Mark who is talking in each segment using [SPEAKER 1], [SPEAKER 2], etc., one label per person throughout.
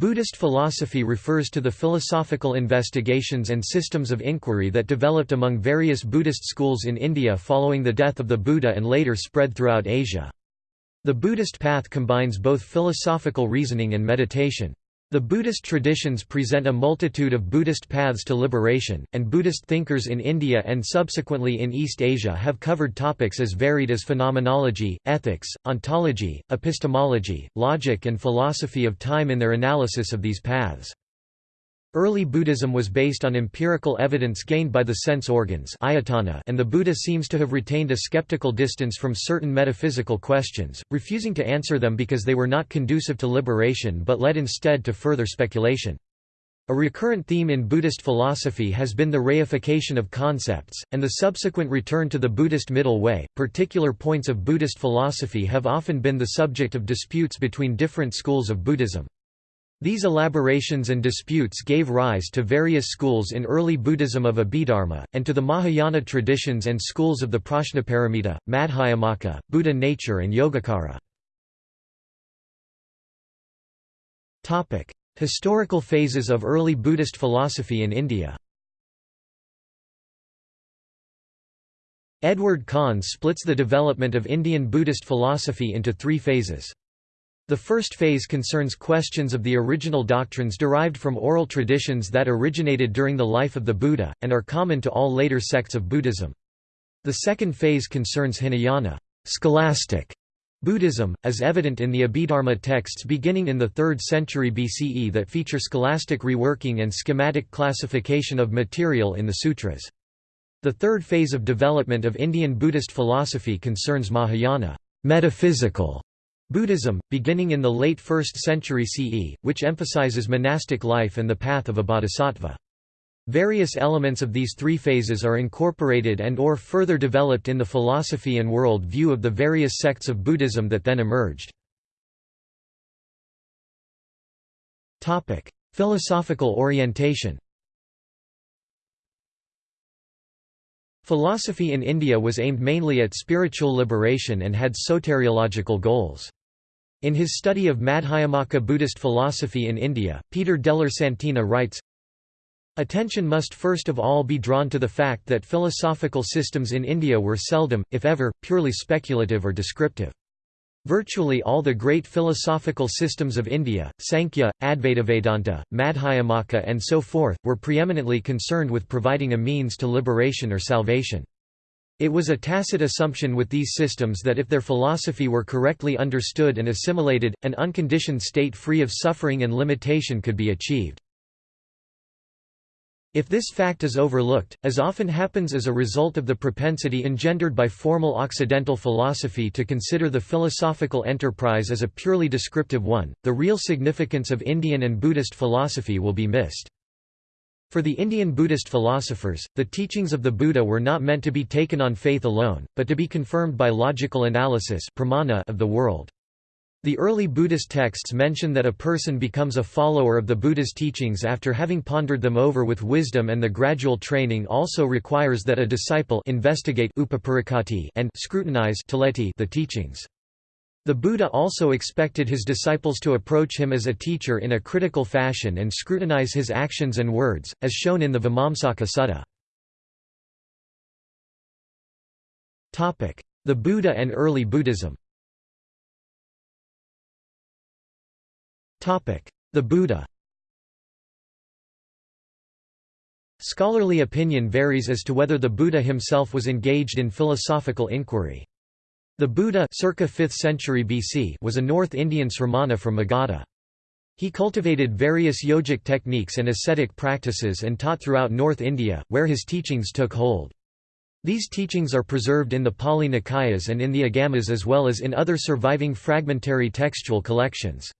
[SPEAKER 1] Buddhist philosophy refers to the philosophical investigations and systems of inquiry that developed among various Buddhist schools in India following the death of the Buddha and later spread throughout Asia. The Buddhist path combines both philosophical reasoning and meditation. The Buddhist traditions present a multitude of Buddhist paths to liberation, and Buddhist thinkers in India and subsequently in East Asia have covered topics as varied as phenomenology, ethics, ontology, epistemology, logic and philosophy of time in their analysis of these paths. Early Buddhism was based on empirical evidence gained by the sense organs and the Buddha seems to have retained a skeptical distance from certain metaphysical questions, refusing to answer them because they were not conducive to liberation but led instead to further speculation. A recurrent theme in Buddhist philosophy has been the reification of concepts, and the subsequent return to the Buddhist middle way. Particular points of Buddhist philosophy have often been the subject of disputes between different schools of Buddhism. These elaborations and disputes gave rise to various schools in early Buddhism of Abhidharma, and to the Mahayana traditions and schools of the Prajnaparamita, Madhyamaka, Buddha nature and Yogacara. Historical phases of early Buddhist philosophy in India Edward Conze splits the development of Indian Buddhist philosophy into three phases. The first phase concerns questions of the original doctrines derived from oral traditions that originated during the life of the Buddha, and are common to all later sects of Buddhism. The second phase concerns Hinayana scholastic Buddhism, as evident in the Abhidharma texts beginning in the 3rd century BCE that feature scholastic reworking and schematic classification of material in the sutras. The third phase of development of Indian Buddhist philosophy concerns Mahayana metaphysical Buddhism, beginning in the late 1st century CE, which emphasizes monastic life and the path of a bodhisattva. Various elements of these three phases are incorporated and or further developed in the philosophy and world view of the various sects of Buddhism that then emerged. Philosophical orientation Philosophy in India was aimed mainly at spiritual liberation and had soteriological goals. In his study of Madhyamaka Buddhist philosophy in India, Peter Della Santina writes, Attention must first of all be drawn to the fact that philosophical systems in India were seldom, if ever, purely speculative or descriptive. Virtually all the great philosophical systems of India, Sankhya, Advaitavedanta, Madhyamaka and so forth, were preeminently concerned with providing a means to liberation or salvation. It was a tacit assumption with these systems that if their philosophy were correctly understood and assimilated, an unconditioned state free of suffering and limitation could be achieved. If this fact is overlooked, as often happens as a result of the propensity engendered by formal Occidental philosophy to consider the philosophical enterprise as a purely descriptive one, the real significance of Indian and Buddhist philosophy will be missed. For the Indian Buddhist philosophers, the teachings of the Buddha were not meant to be taken on faith alone, but to be confirmed by logical analysis of the world. The early Buddhist texts mention that a person becomes a follower of the Buddha's teachings after having pondered them over with wisdom and the gradual training also requires that a disciple investigate and scrutinize the teachings. The Buddha also expected his disciples to approach him as a teacher in a critical fashion and scrutinize his actions and words, as shown in the Vimamsaka Sutta. The Buddha and early Buddhism The Buddha Scholarly opinion varies as to whether the Buddha himself was engaged in philosophical inquiry. The Buddha circa 5th century BC was a North Indian sramana from Magadha. He cultivated various yogic techniques and ascetic practices and taught throughout North India, where his teachings took hold. These teachings are preserved in the Pali Nikayas and in the Agamas as well as in other surviving fragmentary textual collections.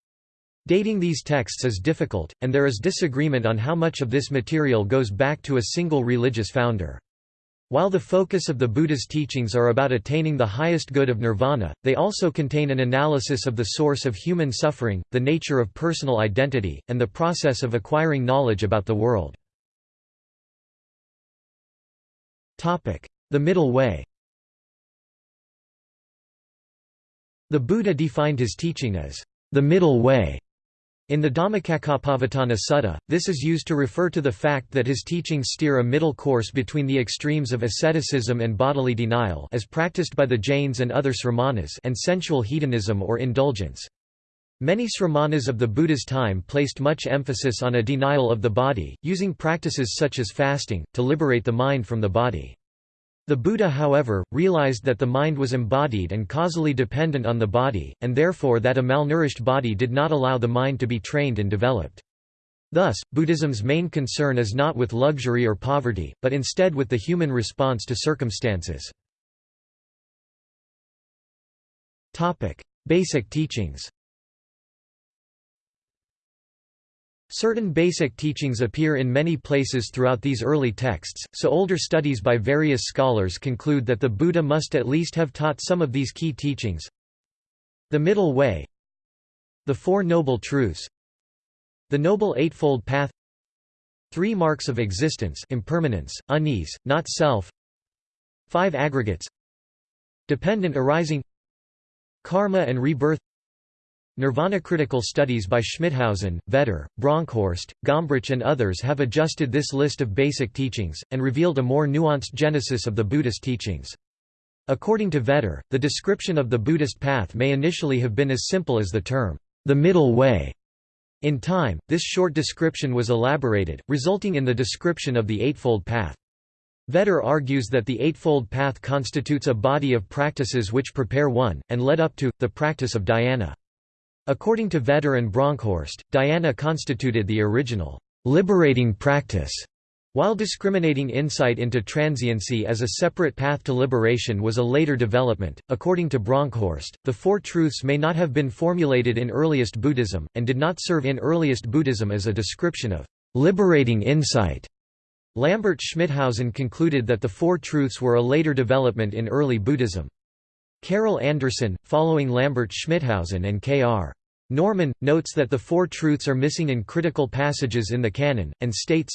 [SPEAKER 1] Dating these texts is difficult, and there is disagreement on how much of this material goes back to a single religious founder. While the focus of the Buddha's teachings are about attaining the highest good of nirvana, they also contain an analysis of the source of human suffering, the nature of personal identity, and the process of acquiring knowledge about the world. The Middle Way. The Buddha defined his teaching as the middle way, In the Dhammacakkappavattana Sutta, this is used to refer to the fact that his teachings steer a middle course between the extremes of asceticism and bodily denial as practiced by the Jains and other sramanas and sensual hedonism or indulgence. Many sramanas of the Buddha's time placed much emphasis on a denial of the body, using practices such as fasting, to liberate the mind from the body. The Buddha however, realized that the mind was embodied and causally dependent on the body, and therefore that a malnourished body did not allow the mind to be trained and developed. Thus, Buddhism's main concern is not with luxury or poverty, but instead with the human response to circumstances. Basic teachings Certain basic teachings appear in many places throughout these early texts, so older studies by various scholars conclude that the Buddha must at least have taught some of these key teachings. The Middle Way The Four Noble Truths The Noble Eightfold Path Three Marks of Existence impermanence, unease, not self Five Aggregates Dependent arising Karma and rebirth Nirvana critical studies by Schmithausen, Vetter, Bronkhorst, Gombrich and others have adjusted this list of basic teachings, and revealed a more nuanced genesis of the Buddhist teachings. According to Vetter, the description of the Buddhist path may initially have been as simple as the term, the middle way. In time, this short description was elaborated, resulting in the description of the Eightfold Path. Vetter argues that the Eightfold Path constitutes a body of practices which prepare one, and led up to, the practice of dhyana. According to Vetter and Bronkhorst, dhyana constituted the original, liberating practice, while discriminating insight into transiency as a separate path to liberation was a later development. According to Bronkhorst, the Four Truths may not have been formulated in earliest Buddhism, and did not serve in earliest Buddhism as a description of liberating insight. Lambert Schmithausen concluded that the Four Truths were a later development in early Buddhism. Carol Anderson, following Lambert Schmithausen and K.R. Norman, notes that the Four Truths are missing in critical passages in the canon, and states,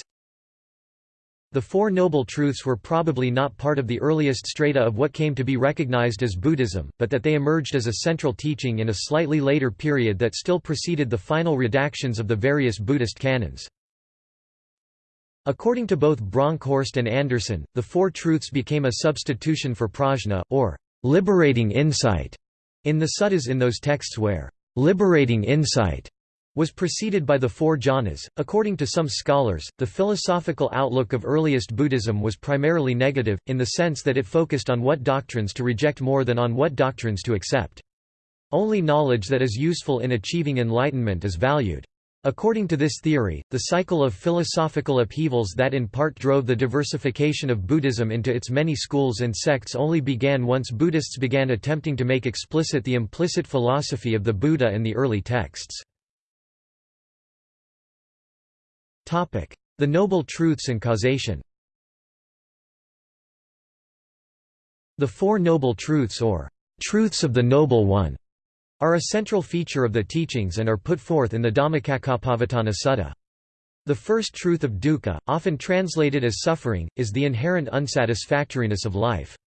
[SPEAKER 1] The Four Noble Truths were probably not part of the earliest strata of what came to be recognized as Buddhism, but that they emerged as a central teaching in a slightly later period that still preceded the final redactions of the various Buddhist canons. According to both Bronkhorst and Anderson, the Four Truths became a substitution for prajna, or liberating insight, in the suttas in those texts where liberating insight was preceded by the four jhanas. According to some scholars, the philosophical outlook of earliest Buddhism was primarily negative, in the sense that it focused on what doctrines to reject more than on what doctrines to accept. Only knowledge that is useful in achieving enlightenment is valued. According to this theory, the cycle of philosophical upheavals that in part drove the diversification of Buddhism into its many schools and sects only began once Buddhists began attempting to make explicit the implicit philosophy of the Buddha and the early texts. The Noble Truths and causation The Four Noble Truths or Truths of the Noble One are a central feature of the teachings and are put forth in the Dhammacakkappavattana Sutta. The first truth of dukkha, often translated as suffering, is the inherent unsatisfactoriness of life.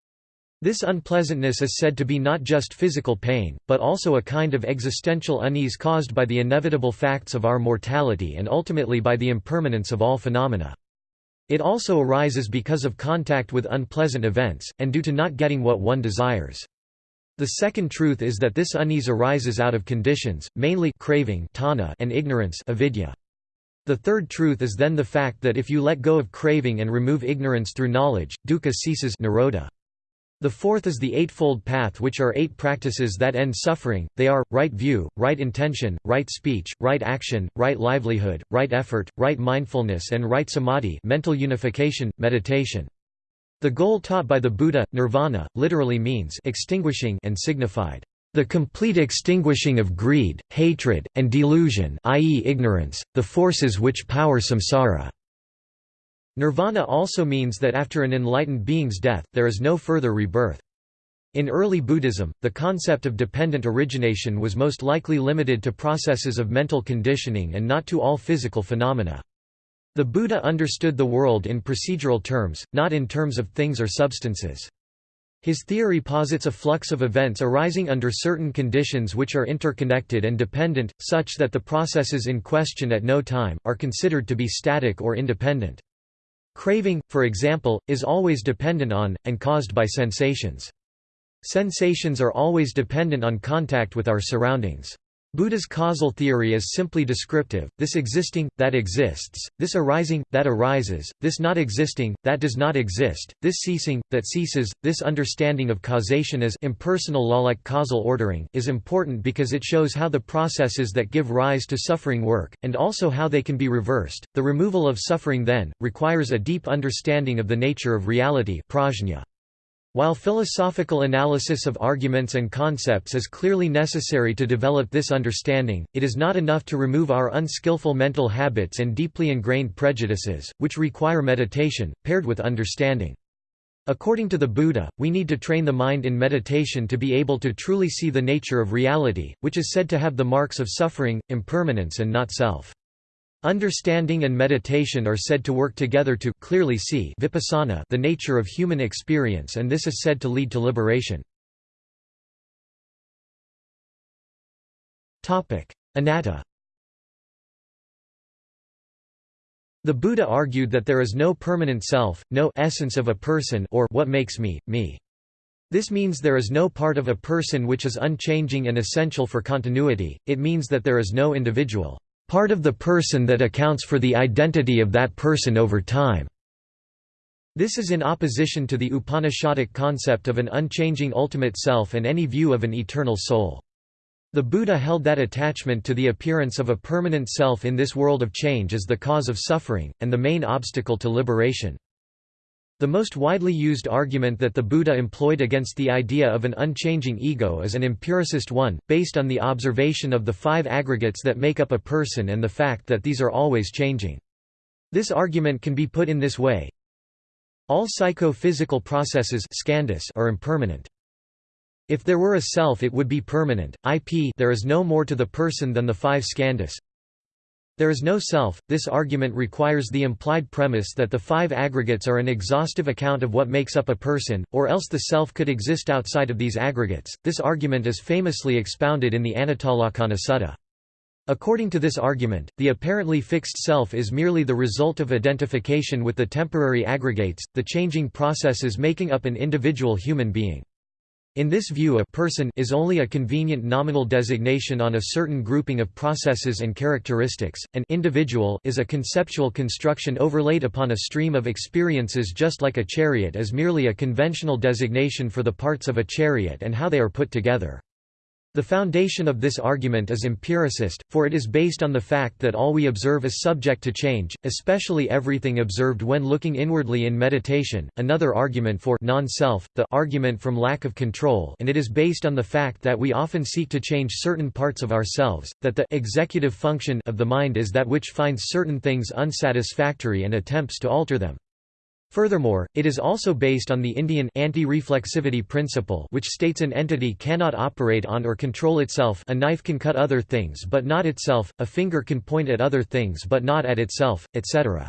[SPEAKER 1] This unpleasantness is said to be not just physical pain, but also a kind of existential unease caused by the inevitable facts of our mortality and ultimately by the impermanence of all phenomena. It also arises because of contact with unpleasant events, and due to not getting what one desires. The second truth is that this unease arises out of conditions, mainly craving and ignorance avidya. The third truth is then the fact that if you let go of craving and remove ignorance through knowledge, dukkha ceases nirodha. The fourth is the Eightfold Path which are eight practices that end suffering, they are, right view, right intention, right speech, right action, right livelihood, right effort, right mindfulness and right samadhi mental unification, meditation. The goal taught by the Buddha, nirvana, literally means extinguishing and signified the complete extinguishing of greed, hatred, and delusion i.e. ignorance, the forces which power samsara. Nirvana also means that after an enlightened being's death, there is no further rebirth. In early Buddhism, the concept of dependent origination was most likely limited to processes of mental conditioning and not to all physical phenomena. The Buddha understood the world in procedural terms, not in terms of things or substances. His theory posits a flux of events arising under certain conditions which are interconnected and dependent, such that the processes in question at no time, are considered to be static or independent. Craving, for example, is always dependent on, and caused by sensations. Sensations are always dependent on contact with our surroundings. Buddha's causal theory is simply descriptive, this existing, that exists, this arising, that arises, this not existing, that does not exist, this ceasing, that ceases. This understanding of causation as impersonal law-like causal ordering is important because it shows how the processes that give rise to suffering work, and also how they can be reversed. The removal of suffering then, requires a deep understanding of the nature of reality prajna. While philosophical analysis of arguments and concepts is clearly necessary to develop this understanding, it is not enough to remove our unskillful mental habits and deeply ingrained prejudices, which require meditation, paired with understanding. According to the Buddha, we need to train the mind in meditation to be able to truly see the nature of reality, which is said to have the marks of suffering, impermanence and not self. Understanding and meditation are said to work together to clearly see vipassana the nature of human experience and this is said to lead to liberation. Anatta The Buddha argued that there is no permanent self, no essence of a person or what makes me, me. This means there is no part of a person which is unchanging and essential for continuity, it means that there is no individual part of the person that accounts for the identity of that person over time. This is in opposition to the Upanishadic concept of an unchanging ultimate self and any view of an eternal soul. The Buddha held that attachment to the appearance of a permanent self in this world of change is the cause of suffering, and the main obstacle to liberation. The most widely used argument that the Buddha employed against the idea of an unchanging ego is an empiricist one, based on the observation of the five aggregates that make up a person and the fact that these are always changing. This argument can be put in this way. All psycho-physical processes are impermanent. If there were a self it would be permanent, ip there is no more to the person than the five skandhas, there is no self. This argument requires the implied premise that the five aggregates are an exhaustive account of what makes up a person, or else the self could exist outside of these aggregates. This argument is famously expounded in the Anattalakkhana Sutta. According to this argument, the apparently fixed self is merely the result of identification with the temporary aggregates, the changing processes making up an individual human being. In this view a person is only a convenient nominal designation on a certain grouping of processes and characteristics, an individual is a conceptual construction overlaid upon a stream of experiences just like a chariot is merely a conventional designation for the parts of a chariot and how they are put together. The foundation of this argument is empiricist, for it is based on the fact that all we observe is subject to change, especially everything observed when looking inwardly in meditation. Another argument for non-self, the argument from lack of control, and it is based on the fact that we often seek to change certain parts of ourselves, that the executive function of the mind is that which finds certain things unsatisfactory and attempts to alter them. Furthermore, it is also based on the Indian anti-reflexivity principle which states an entity cannot operate on or control itself a knife can cut other things but not itself, a finger can point at other things but not at itself, etc.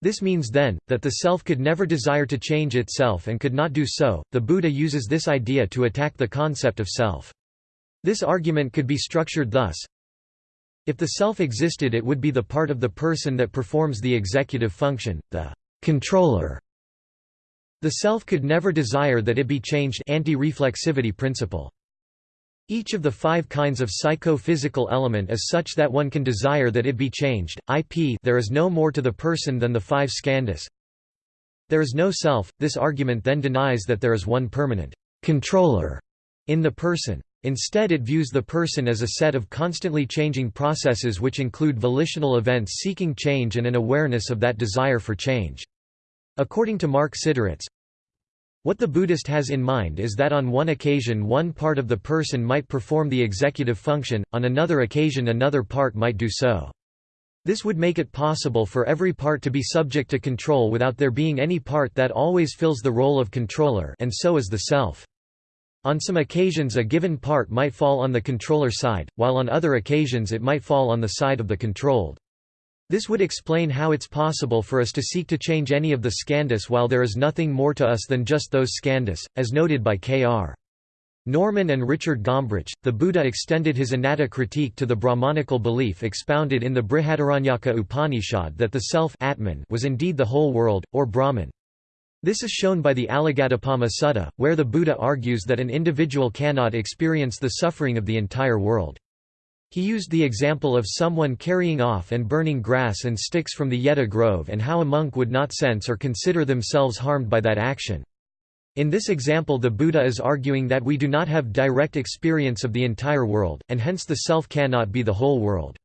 [SPEAKER 1] This means then, that the self could never desire to change itself and could not do so. The Buddha uses this idea to attack the concept of self. This argument could be structured thus If the self existed it would be the part of the person that performs the executive function, the controller. The self could never desire that it be changed anti-reflexivity principle. Each of the five kinds of psycho-physical element is such that one can desire that it be changed. IP there is no more to the person than the five skandhas. There is no self. This argument then denies that there is one permanent controller in the person. Instead it views the person as a set of constantly changing processes which include volitional events seeking change and an awareness of that desire for change. According to Mark Siderits, what the Buddhist has in mind is that on one occasion one part of the person might perform the executive function, on another occasion another part might do so. This would make it possible for every part to be subject to control without there being any part that always fills the role of controller and so is the self. On some occasions a given part might fall on the controller side, while on other occasions it might fall on the side of the controlled. This would explain how it's possible for us to seek to change any of the skandhas while there is nothing more to us than just those skandhas, as noted by K.R. Norman and Richard Gombrich, the Buddha extended his anatta critique to the Brahmanical belief expounded in the Brihadaranyaka Upanishad that the self Atman was indeed the whole world, or Brahman. This is shown by the Alagaddupama Sutta, where the Buddha argues that an individual cannot experience the suffering of the entire world. He used the example of someone carrying off and burning grass and sticks from the Jeta grove and how a monk would not sense or consider themselves harmed by that action. In this example the Buddha is arguing that we do not have direct experience of the entire world, and hence the self cannot be the whole world.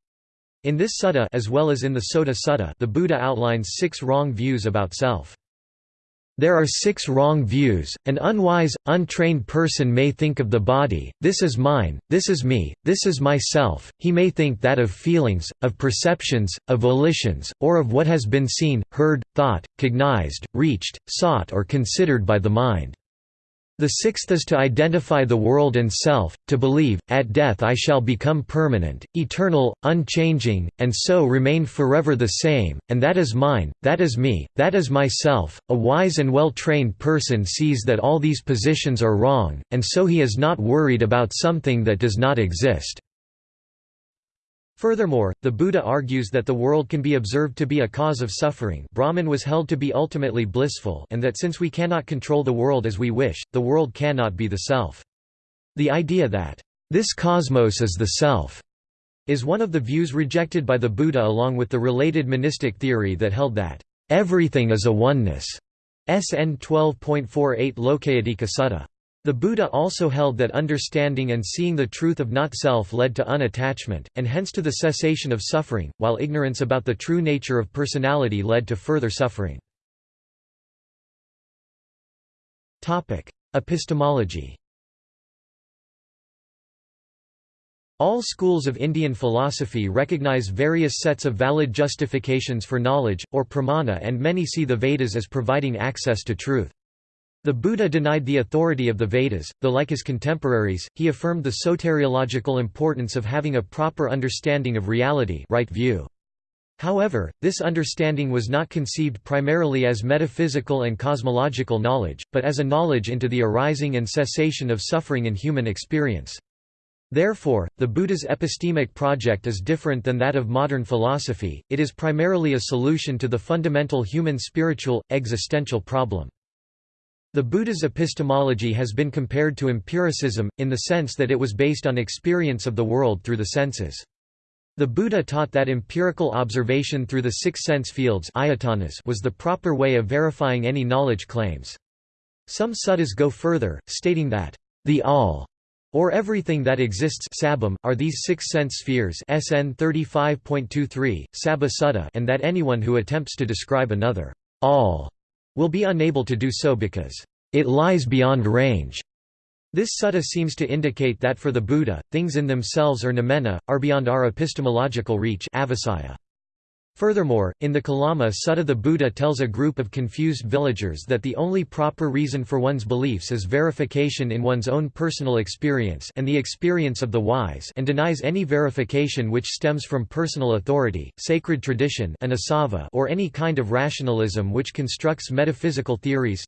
[SPEAKER 1] In this sutta as well as in the Sota Sutta the Buddha outlines six wrong views about self. There are six wrong views. An unwise, untrained person may think of the body, this is mine, this is me, this is myself, he may think that of feelings, of perceptions, of volitions, or of what has been seen, heard, thought, cognized, reached, sought or considered by the mind. The sixth is to identify the world and self, to believe, at death I shall become permanent, eternal, unchanging, and so remain forever the same, and that is mine, that is me, that is myself. A wise and well-trained person sees that all these positions are wrong, and so he is not worried about something that does not exist. Furthermore, the Buddha argues that the world can be observed to be a cause of suffering Brahman was held to be ultimately blissful and that since we cannot control the world as we wish, the world cannot be the self. The idea that, "...this cosmos is the self," is one of the views rejected by the Buddha along with the related monistic theory that held that, "...everything is a oneness." SN 12.48 Lokayattika Sutta. The Buddha also held that understanding and seeing the truth of not-self led to unattachment, and hence to the cessation of suffering, while ignorance about the true nature of personality led to further suffering. Epistemology All schools of Indian philosophy recognize various sets of valid justifications for knowledge, or pramana and many see the Vedas as providing access to truth. The Buddha denied the authority of the Vedas, though like his contemporaries, he affirmed the soteriological importance of having a proper understanding of reality right view. However, this understanding was not conceived primarily as metaphysical and cosmological knowledge, but as a knowledge into the arising and cessation of suffering in human experience. Therefore, the Buddha's epistemic project is different than that of modern philosophy, it is primarily a solution to the fundamental human spiritual, existential problem. The Buddha's epistemology has been compared to empiricism, in the sense that it was based on experience of the world through the senses. The Buddha taught that empirical observation through the six sense fields was the proper way of verifying any knowledge claims. Some suttas go further, stating that, the all, or everything that exists sabam, are these six sense spheres SN 35.23, Sabba Sutta and that anyone who attempts to describe another all will be unable to do so because it lies beyond range. This sutta seems to indicate that for the Buddha, things in themselves or noumena, are beyond our epistemological reach avasaya. Furthermore, in the Kalama Sutta the Buddha tells a group of confused villagers that the only proper reason for one's beliefs is verification in one's own personal experience and the experience of the wise and denies any verification which stems from personal authority, sacred tradition or any kind of rationalism which constructs metaphysical theories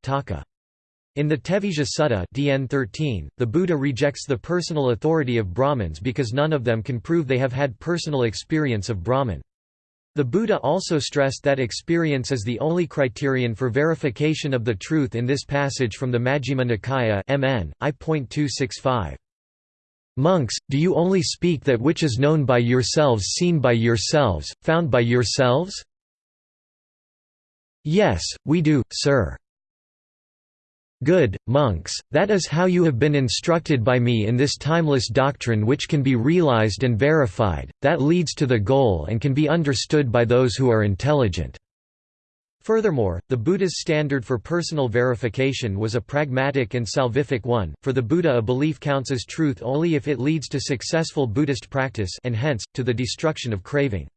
[SPEAKER 1] in the Tevijja Sutta DN 13, the Buddha rejects the personal authority of Brahmins because none of them can prove they have had personal experience of Brahman. The Buddha also stressed that experience is the only criterion for verification of the truth in this passage from the Majjhima Nikaya MN, I.265. Monks, do you only speak that which is known by yourselves seen by yourselves, found by yourselves? Yes, we do, sir. Good, monks, that is how you have been instructed by me in this timeless doctrine which can be realized and verified, that leads to the goal and can be understood by those who are intelligent." Furthermore, the Buddha's standard for personal verification was a pragmatic and salvific one, for the Buddha a belief counts as truth only if it leads to successful Buddhist practice and hence, to the destruction of craving.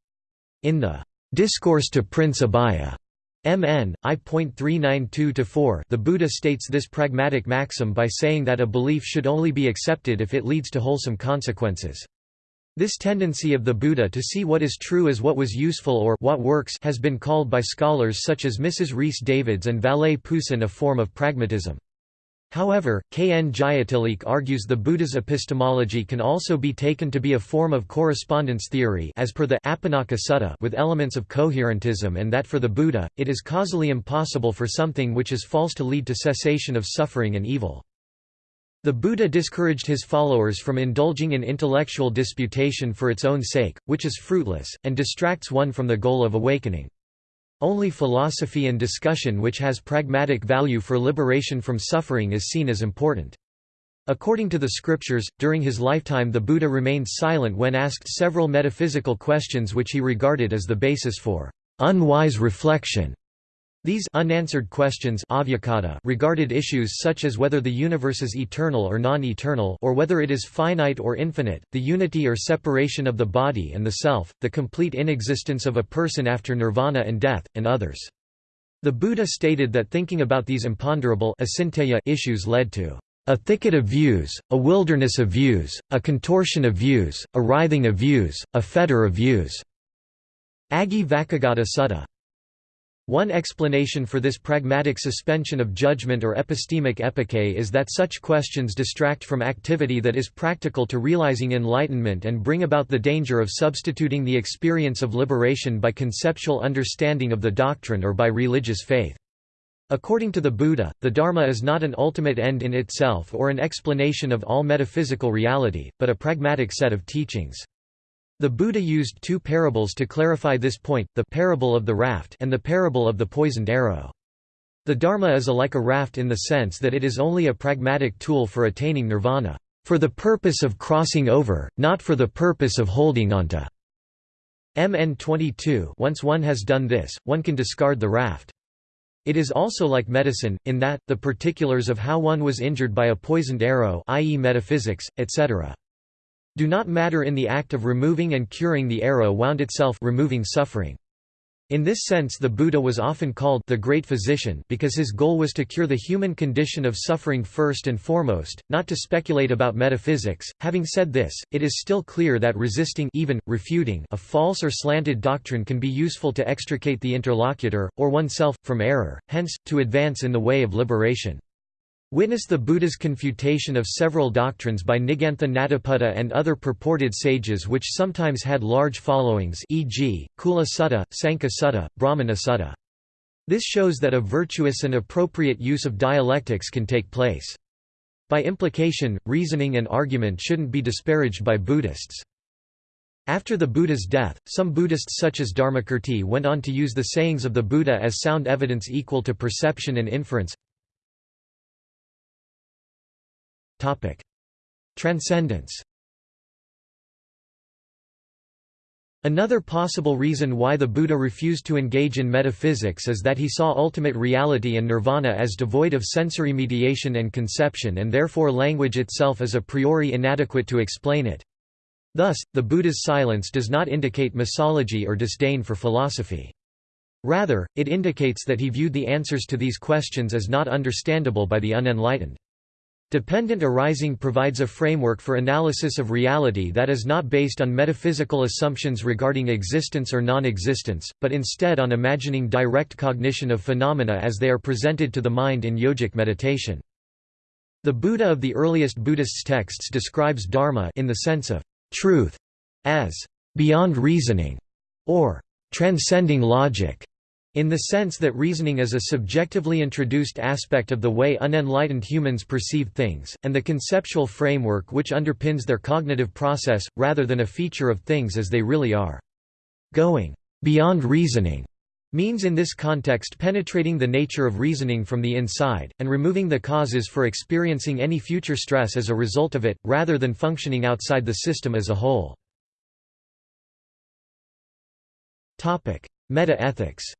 [SPEAKER 1] In the Discourse to Prince Abhaya MN, I.392-4 The Buddha states this pragmatic maxim by saying that a belief should only be accepted if it leads to wholesome consequences. This tendency of the Buddha to see what is true as what was useful or what works has been called by scholars such as Mrs. Rhys Davids and Vallée Poussin a form of pragmatism. However, K. N. Jayatilleke argues the Buddha's epistemology can also be taken to be a form of correspondence theory as per the Apannaka Sutta with elements of coherentism and that for the Buddha, it is causally impossible for something which is false to lead to cessation of suffering and evil. The Buddha discouraged his followers from indulging in intellectual disputation for its own sake, which is fruitless, and distracts one from the goal of awakening. Only philosophy and discussion which has pragmatic value for liberation from suffering is seen as important. According to the scriptures, during his lifetime the Buddha remained silent when asked several metaphysical questions which he regarded as the basis for unwise reflection. These unanswered questions regarded issues such as whether the universe is eternal or non-eternal or whether it is finite or infinite, the unity or separation of the body and the self, the complete inexistence of a person after nirvana and death, and others. The Buddha stated that thinking about these imponderable issues led to a thicket of views, a wilderness of views, a contortion of views, a writhing of views, a fetter of views. Aggi Vacchagotta Sutta one explanation for this pragmatic suspension of judgment or epistemic epoche is that such questions distract from activity that is practical to realizing enlightenment and bring about the danger of substituting the experience of liberation by conceptual understanding of the doctrine or by religious faith. According to the Buddha, the Dharma is not an ultimate end in itself or an explanation of all metaphysical reality, but a pragmatic set of teachings. The Buddha used two parables to clarify this point, the parable of the raft and the parable of the poisoned arrow. The Dharma is a like a raft in the sense that it is only a pragmatic tool for attaining nirvana, for the purpose of crossing over, not for the purpose of holding onto. MN 22 Once one has done this, one can discard the raft. It is also like medicine, in that, the particulars of how one was injured by a poisoned arrow i.e. metaphysics, etc do not matter in the act of removing and curing the arrow wound itself removing suffering. In this sense the Buddha was often called the Great Physician because his goal was to cure the human condition of suffering first and foremost, not to speculate about metaphysics. Having said this, it is still clear that resisting even, refuting a false or slanted doctrine can be useful to extricate the interlocutor, or oneself, from error, hence, to advance in the way of liberation. Witness the Buddha's confutation of several doctrines by Nigantha Nataputta and other purported sages which sometimes had large followings e.g., Kula Sutta, Sankhya Sutta, Brahmana Sutta. This shows that a virtuous and appropriate use of dialectics can take place. By implication, reasoning and argument shouldn't be disparaged by Buddhists. After the Buddha's death, some Buddhists such as Dharmakirti went on to use the sayings of the Buddha as sound evidence equal to perception and inference. Transcendence Another possible reason why the Buddha refused to engage in metaphysics is that he saw ultimate reality and nirvana as devoid of sensory mediation and conception and therefore language itself is a priori inadequate to explain it. Thus, the Buddha's silence does not indicate misology or disdain for philosophy. Rather, it indicates that he viewed the answers to these questions as not understandable by the unenlightened. Dependent arising provides a framework for analysis of reality that is not based on metaphysical assumptions regarding existence or non-existence, but instead on imagining direct cognition of phenomena as they are presented to the mind in yogic meditation. The Buddha of the earliest Buddhist texts describes dharma in the sense of truth as beyond reasoning or transcending logic. In the sense that reasoning is a subjectively introduced aspect of the way unenlightened humans perceive things, and the conceptual framework which underpins their cognitive process, rather than a feature of things as they really are. Going beyond reasoning means in this context penetrating the nature of reasoning from the inside, and removing the causes for experiencing any future stress as a result of it, rather than functioning outside the system as a whole. Meta-ethics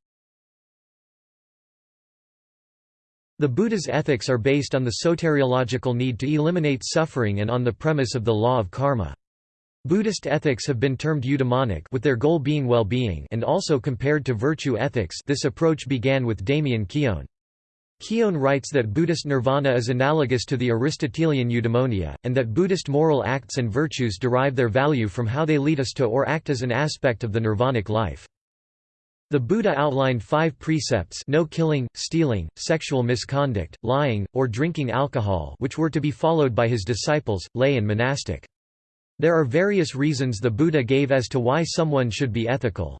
[SPEAKER 1] The Buddha's ethics are based on the soteriological need to eliminate suffering and on the premise of the law of karma. Buddhist ethics have been termed eudaimonic with their goal being well-being and also compared to virtue ethics this approach began with Damien Keown. Keown writes that Buddhist nirvana is analogous to the Aristotelian eudaimonia, and that Buddhist moral acts and virtues derive their value from how they lead us to or act as an aspect of the nirvanic life. The Buddha outlined five precepts no killing, stealing, sexual misconduct, lying, or drinking alcohol which were to be followed by his disciples, lay and monastic. There are various reasons the Buddha gave as to why someone should be ethical.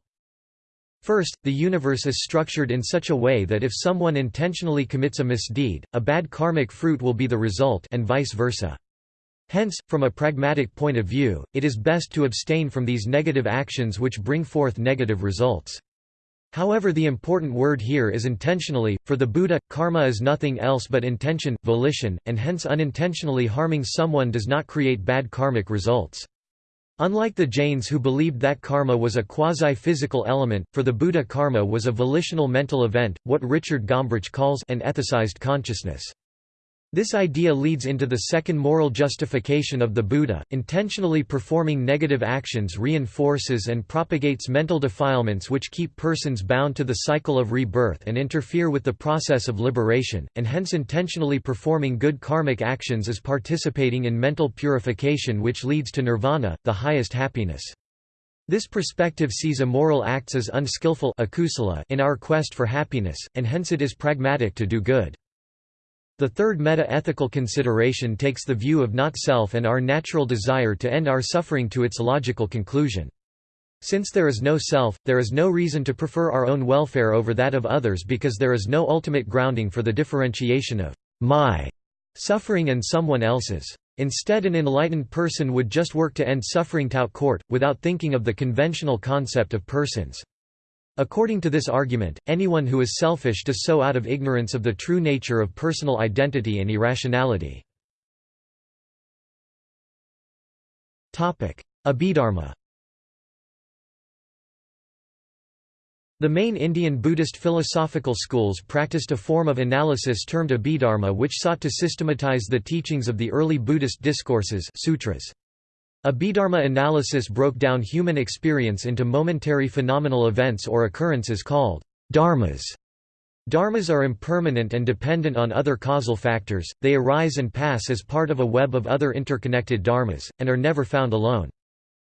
[SPEAKER 1] First, the universe is structured in such a way that if someone intentionally commits a misdeed, a bad karmic fruit will be the result and vice versa. Hence, from a pragmatic point of view, it is best to abstain from these negative actions which bring forth negative results. However the important word here is intentionally, for the Buddha, karma is nothing else but intention, volition, and hence unintentionally harming someone does not create bad karmic results. Unlike the Jains who believed that karma was a quasi-physical element, for the Buddha karma was a volitional mental event, what Richard Gombrich calls an ethicized consciousness. This idea leads into the second moral justification of the Buddha. Intentionally performing negative actions reinforces and propagates mental defilements which keep persons bound to the cycle of rebirth and interfere with the process of liberation, and hence intentionally performing good karmic actions is participating in mental purification which leads to nirvana, the highest happiness. This perspective sees immoral acts as unskillful in our quest for happiness, and hence it is pragmatic to do good. The third meta-ethical consideration takes the view of not-self and our natural desire to end our suffering to its logical conclusion. Since there is no self, there is no reason to prefer our own welfare over that of others because there is no ultimate grounding for the differentiation of my suffering and someone else's. Instead an enlightened person would just work to end suffering tout court, without thinking of the conventional concept of persons. According to this argument, anyone who is selfish does so out of ignorance of the true nature of personal identity and irrationality. Abhidharma The main Indian Buddhist philosophical schools practiced a form of analysis termed Abhidharma which sought to systematize the teachings of the early Buddhist discourses sutras. Abhidharma analysis broke down human experience into momentary phenomenal events or occurrences called dharmas. Dharmas are impermanent and dependent on other causal factors, they arise and pass as part of a web of other interconnected dharmas, and are never found alone.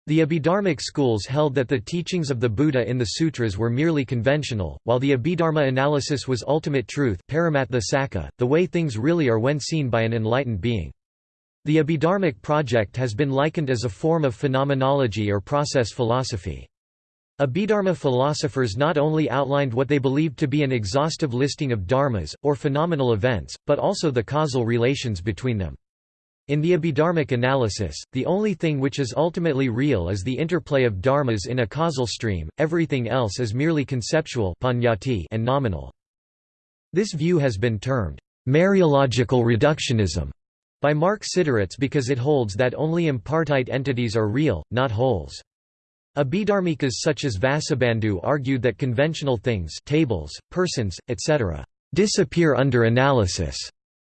[SPEAKER 1] The Abhidharmic schools held that the teachings of the Buddha in the sutras were merely conventional, while the Abhidharma analysis was ultimate truth the way things really are when seen by an enlightened being. The Abhidharmic project has been likened as a form of phenomenology or process philosophy. Abhidharma philosophers not only outlined what they believed to be an exhaustive listing of dharmas, or phenomenal events, but also the causal relations between them. In the Abhidharmic analysis, the only thing which is ultimately real is the interplay of dharmas in a causal stream, everything else is merely conceptual and nominal. This view has been termed, Mereological reductionism by Mark Siderits because it holds that only impartite entities are real, not wholes. Abhidharmikas such as Vasubandhu argued that conventional things tables, persons, etc. disappear under analysis,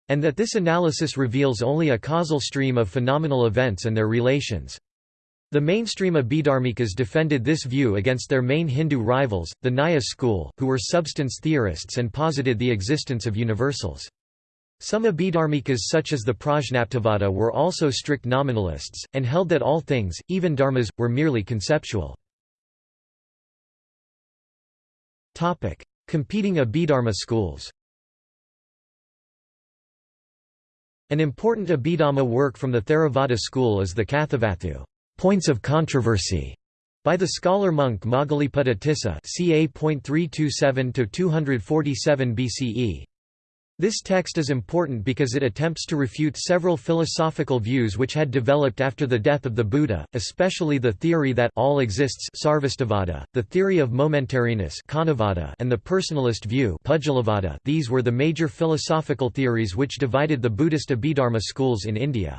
[SPEAKER 1] and that this analysis reveals only a causal stream of phenomenal events and their relations. The mainstream Abhidharmikas defended this view against their main Hindu rivals, the Nyaya school, who were substance theorists and posited the existence of universals. Some Abhidharmikas such as the Prajnaptivada were also strict nominalists, and held that all things, even dharmas, were merely conceptual. Competing Abhidharma schools An important Abhidhamma work from the Theravada school is the Kathavatthu points of controversy by the scholar monk Moggaliputta Tissa ca. 327–247 BCE. This text is important because it attempts to refute several philosophical views which had developed after the death of the Buddha, especially the theory that all exists the theory of momentariness and the personalist view these were the major philosophical theories which divided the Buddhist Abhidharma schools in India.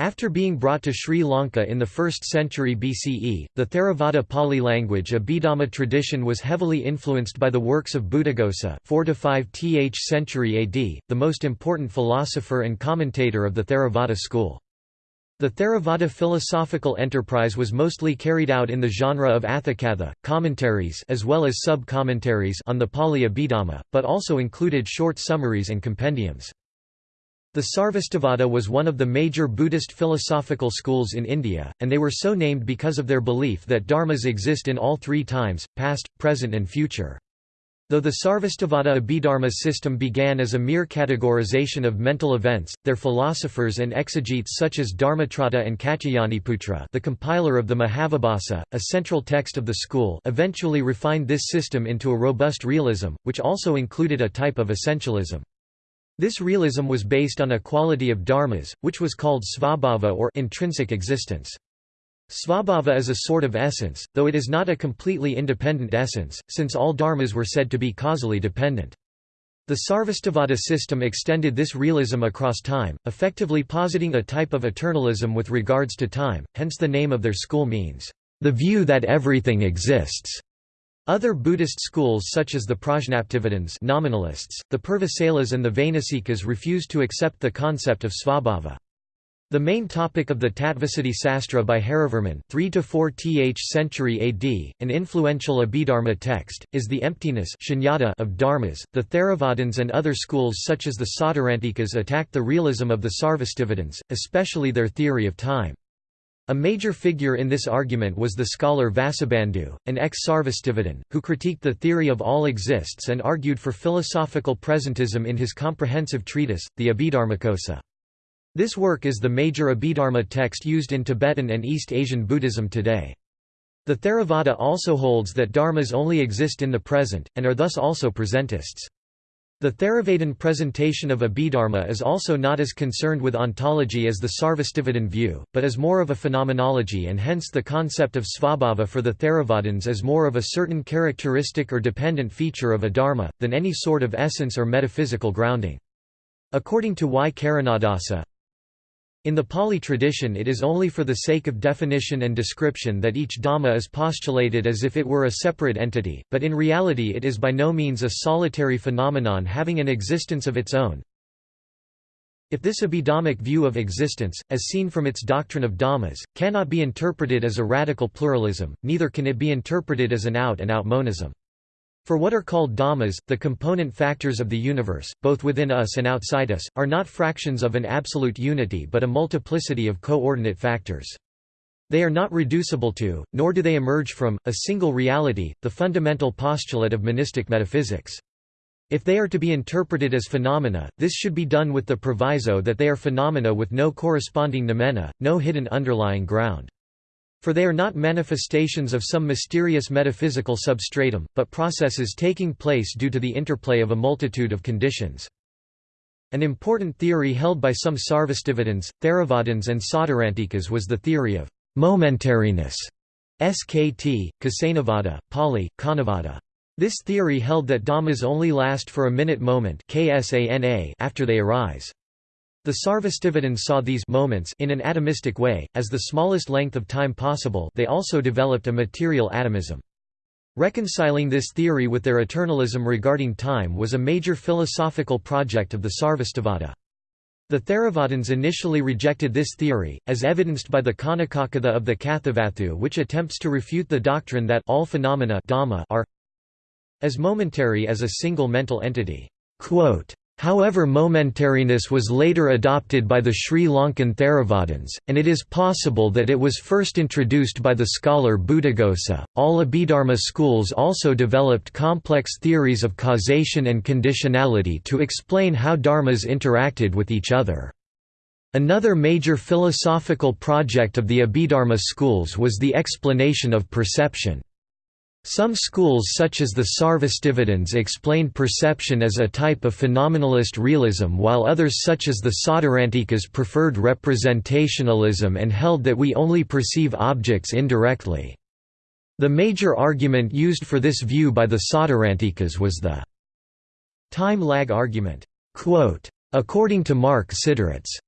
[SPEAKER 1] After being brought to Sri Lanka in the 1st century BCE, the Theravada Pali language Abhidhamma tradition was heavily influenced by the works of Buddhaghosa 4–5th century AD, the most important philosopher and commentator of the Theravada school. The Theravada philosophical enterprise was mostly carried out in the genre of Athakatha, commentaries as well as sub-commentaries on the Pali Abhidhamma, but also included short summaries and compendiums. The Sarvastivada was one of the major Buddhist philosophical schools in India, and they were so named because of their belief that dharmas exist in all three times, past, present and future. Though the Sarvastivada Abhidharma system began as a mere categorization of mental events, their philosophers and exegetes such as Dharmatrata and Katyayaniputra the compiler of the Mahavibhasa, a central text of the school eventually refined this system into a robust realism, which also included a type of essentialism. This realism was based on a quality of dharmas, which was called svabhava or intrinsic existence. Svabhava is a sort of essence, though it is not a completely independent essence, since all dharmas were said to be causally dependent. The Sarvastivada system extended this realism across time, effectively positing a type of eternalism with regards to time, hence the name of their school means, the view that everything exists. Other Buddhist schools such as the Prajnaptivadins nominalists, the Purvasailas and the Vainasikas refused to accept the concept of svabhava. The main topic of the Tattvasiddhi Sastra by Harivarman 3 to 4th century AD, an influential Abhidharma text, is the emptiness of dharmas. The Theravadins and other schools such as the Sautrantikas attacked the realism of the Sarvastivadins, especially their theory of time. A major figure in this argument was the scholar Vasubandhu, an ex-Sarvastivadin, who critiqued the theory of all exists and argued for philosophical presentism in his comprehensive treatise, the Abhidharmakosa. This work is the major Abhidharma text used in Tibetan and East Asian Buddhism today. The Theravada also holds that dharmas only exist in the present, and are thus also presentists. The Theravadin presentation of Abhidharma is also not as concerned with ontology as the Sarvastivadin view, but is more of a phenomenology and hence the concept of svabhava for the Theravadins is more of a certain characteristic or dependent feature of a dharma, than any sort of essence or metaphysical grounding. According to Y. Karunadasa, in the Pali tradition it is only for the sake of definition and description that each Dhamma is postulated as if it were a separate entity, but in reality it is by no means a solitary phenomenon having an existence of its own. If this Abhidhammic view of existence, as seen from its doctrine of Dhammas, cannot be interpreted as a radical pluralism, neither can it be interpreted as an out-and-out -out monism. For what are called dhammas, the component factors of the universe, both within us and outside us, are not fractions of an absolute unity but a multiplicity of coordinate factors. They are not reducible to, nor do they emerge from, a single reality, the fundamental postulate of monistic metaphysics. If they are to be interpreted as phenomena, this should be done with the proviso that they are phenomena with no corresponding noumena, no hidden underlying ground. For they are not manifestations of some mysterious metaphysical substratum, but processes taking place due to the interplay of a multitude of conditions. An important theory held by some Sarvastivadins, Theravadins and Sautrantikas was the theory of momentariness SKT, Kasanavada, Pali, Kanavada. This theory held that dhammas only last for a minute moment after they arise. The Sarvastivadins saw these moments in an atomistic way, as the smallest length of time possible they also developed a material atomism. Reconciling this theory with their eternalism regarding time was a major philosophical project of the Sarvastivada. The Theravadins initially rejected this theory, as evidenced by the Khanikakatha of the Kathavatthu which attempts to refute the doctrine that all phenomena are as momentary as a single mental entity. Quote, However momentariness was later adopted by the Sri Lankan Theravadins, and it is possible that it was first introduced by the scholar Buddhaghosa. All Abhidharma schools also developed complex theories of causation and conditionality to explain how dharmas interacted with each other. Another major philosophical project of the Abhidharma schools was the explanation of perception. Some schools such as the Sarvastivadins explained perception as a type of phenomenalist realism while others such as the Sautrantikas preferred representationalism and held that we only perceive objects indirectly. The major argument used for this view by the Sautrantikas was the time lag argument. According to Mark Siderits,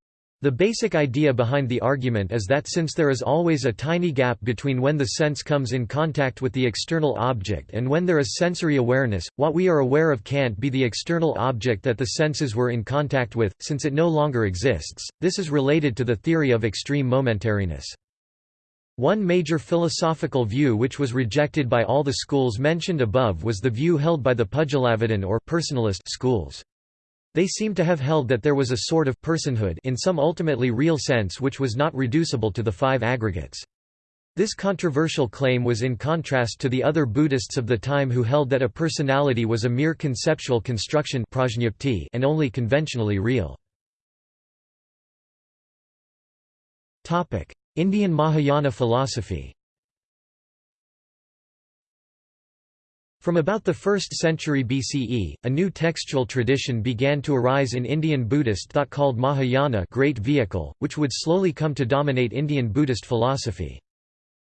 [SPEAKER 1] The basic idea behind the argument is that since there is always a tiny gap between when the sense comes in contact with the external object and when there is sensory awareness, what we are aware of can't be the external object that the senses were in contact with, since it no longer exists. This is related to the theory of extreme momentariness. One major philosophical view which was rejected by all the schools mentioned above was the view held by the Pudgalavadin or personalist schools. They seem to have held that there was a sort of personhood in some ultimately real sense which was not reducible to the five aggregates. This controversial claim was in contrast to the other Buddhists of the time who held that a personality was a mere conceptual construction and only conventionally real. Indian Mahayana philosophy From about the 1st century BCE, a new textual tradition began to arise in Indian Buddhist thought called Mahayana Great Vehicle, which would slowly come to dominate Indian Buddhist philosophy.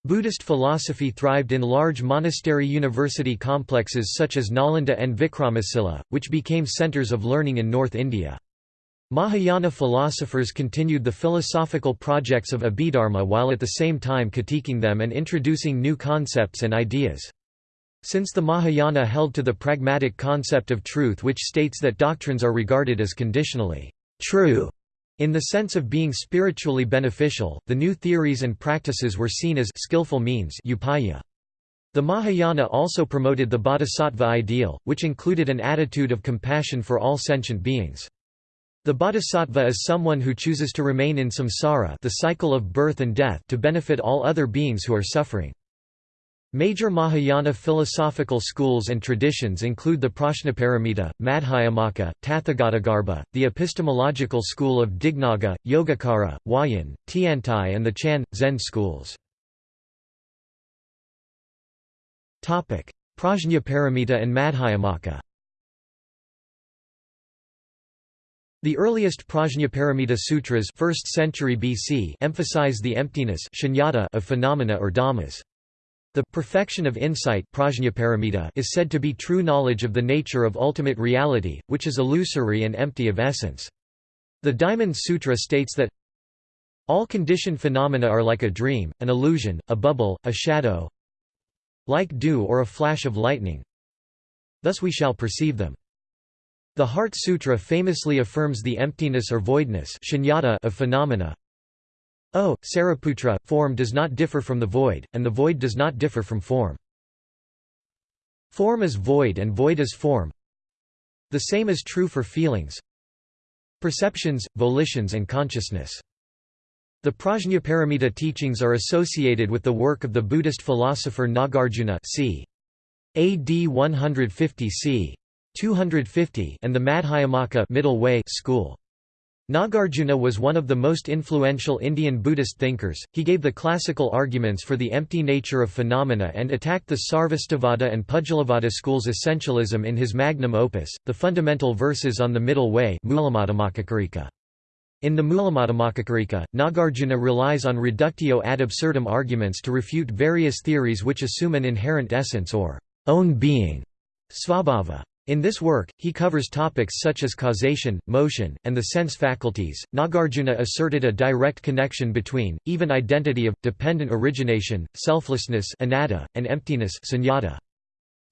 [SPEAKER 1] Buddhist philosophy thrived in large monastery university complexes such as Nalanda and Vikramasila, which became centers of learning in North India. Mahayana philosophers continued the philosophical projects of Abhidharma while at the same time critiquing them and introducing new concepts and ideas. Since the Mahayana held to the pragmatic concept of truth which states that doctrines are regarded as conditionally true in the sense of being spiritually beneficial, the new theories and practices were seen as skillful means upaya. The Mahayana also promoted the bodhisattva ideal, which included an attitude of compassion for all sentient beings. The bodhisattva is someone who chooses to remain in samsara the cycle of birth and death to benefit all other beings who are suffering. Major Mahayana philosophical schools and traditions include the Prajnaparamita, Madhyamaka, Tathagatagarbha, the epistemological school of Dignaga, Yogacara, Huayan, Tiantai and the Chan, Zen schools. Prajnaparamita and Madhyamaka The earliest Prajnaparamita sutras 1st century BC emphasize the emptiness of phenomena or dhammas. The perfection of insight is said to be true knowledge of the nature of ultimate reality, which is illusory and empty of essence. The Diamond Sutra states that all conditioned phenomena are like a dream, an illusion, a bubble, a shadow, like dew or a flash of lightning. Thus we shall perceive them. The Heart Sutra famously affirms the emptiness or voidness of phenomena, Oh, o, Sariputra, form does not differ from the void, and the void does not differ from form. Form is void and void is form. The same is true for feelings, perceptions, volitions and consciousness. The Prajnaparamita teachings are associated with the work of the Buddhist philosopher Nagarjuna c. AD 150 c. 250 and the Madhyamaka middle way school. Nagarjuna was one of the most influential Indian Buddhist thinkers, he gave the classical arguments for the empty nature of phenomena and attacked the Sarvastivada and Pudgalavada schools' essentialism in his magnum opus, the fundamental verses on the middle way In the Mulamadhyamakakarika, Nagarjuna relies on reductio ad absurdum arguments to refute various theories which assume an inherent essence or own being svabhava. In this work, he covers topics such as causation, motion, and the sense faculties. Nagarjuna asserted a direct connection between, even identity of, dependent origination, selflessness anatta, and emptiness sunyata.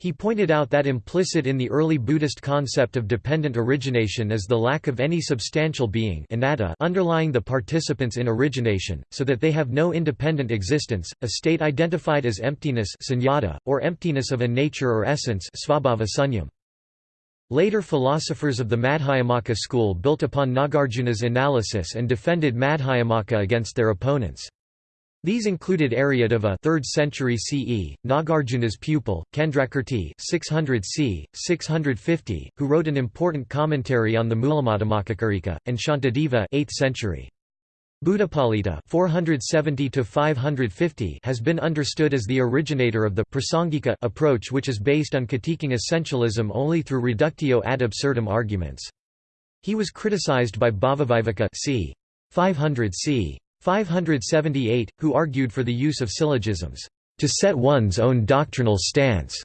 [SPEAKER 1] He pointed out that implicit in the early Buddhist concept of dependent origination is the lack of any substantial being anatta underlying the participants in origination, so that they have no independent existence, a state identified as emptiness sunyata, or emptiness of a nature or essence svabhava sunyam. Later philosophers of the Madhyamaka school built upon Nagarjuna's analysis and defended Madhyamaka against their opponents. These included Aryadeva 3rd century CE, Nagarjuna's pupil, Candrakirti 600 c. 650, who wrote an important commentary on the Mulamadhyamakakarika, and Shantideva 8th century. Buddhapalita 470 has been understood as the originator of the Prasangika approach which is based on critiquing essentialism only through reductio ad absurdum arguments. He was criticized by Bhavaviveka c. 500 c. 578, who argued for the use of syllogisms, to set one's own doctrinal stance.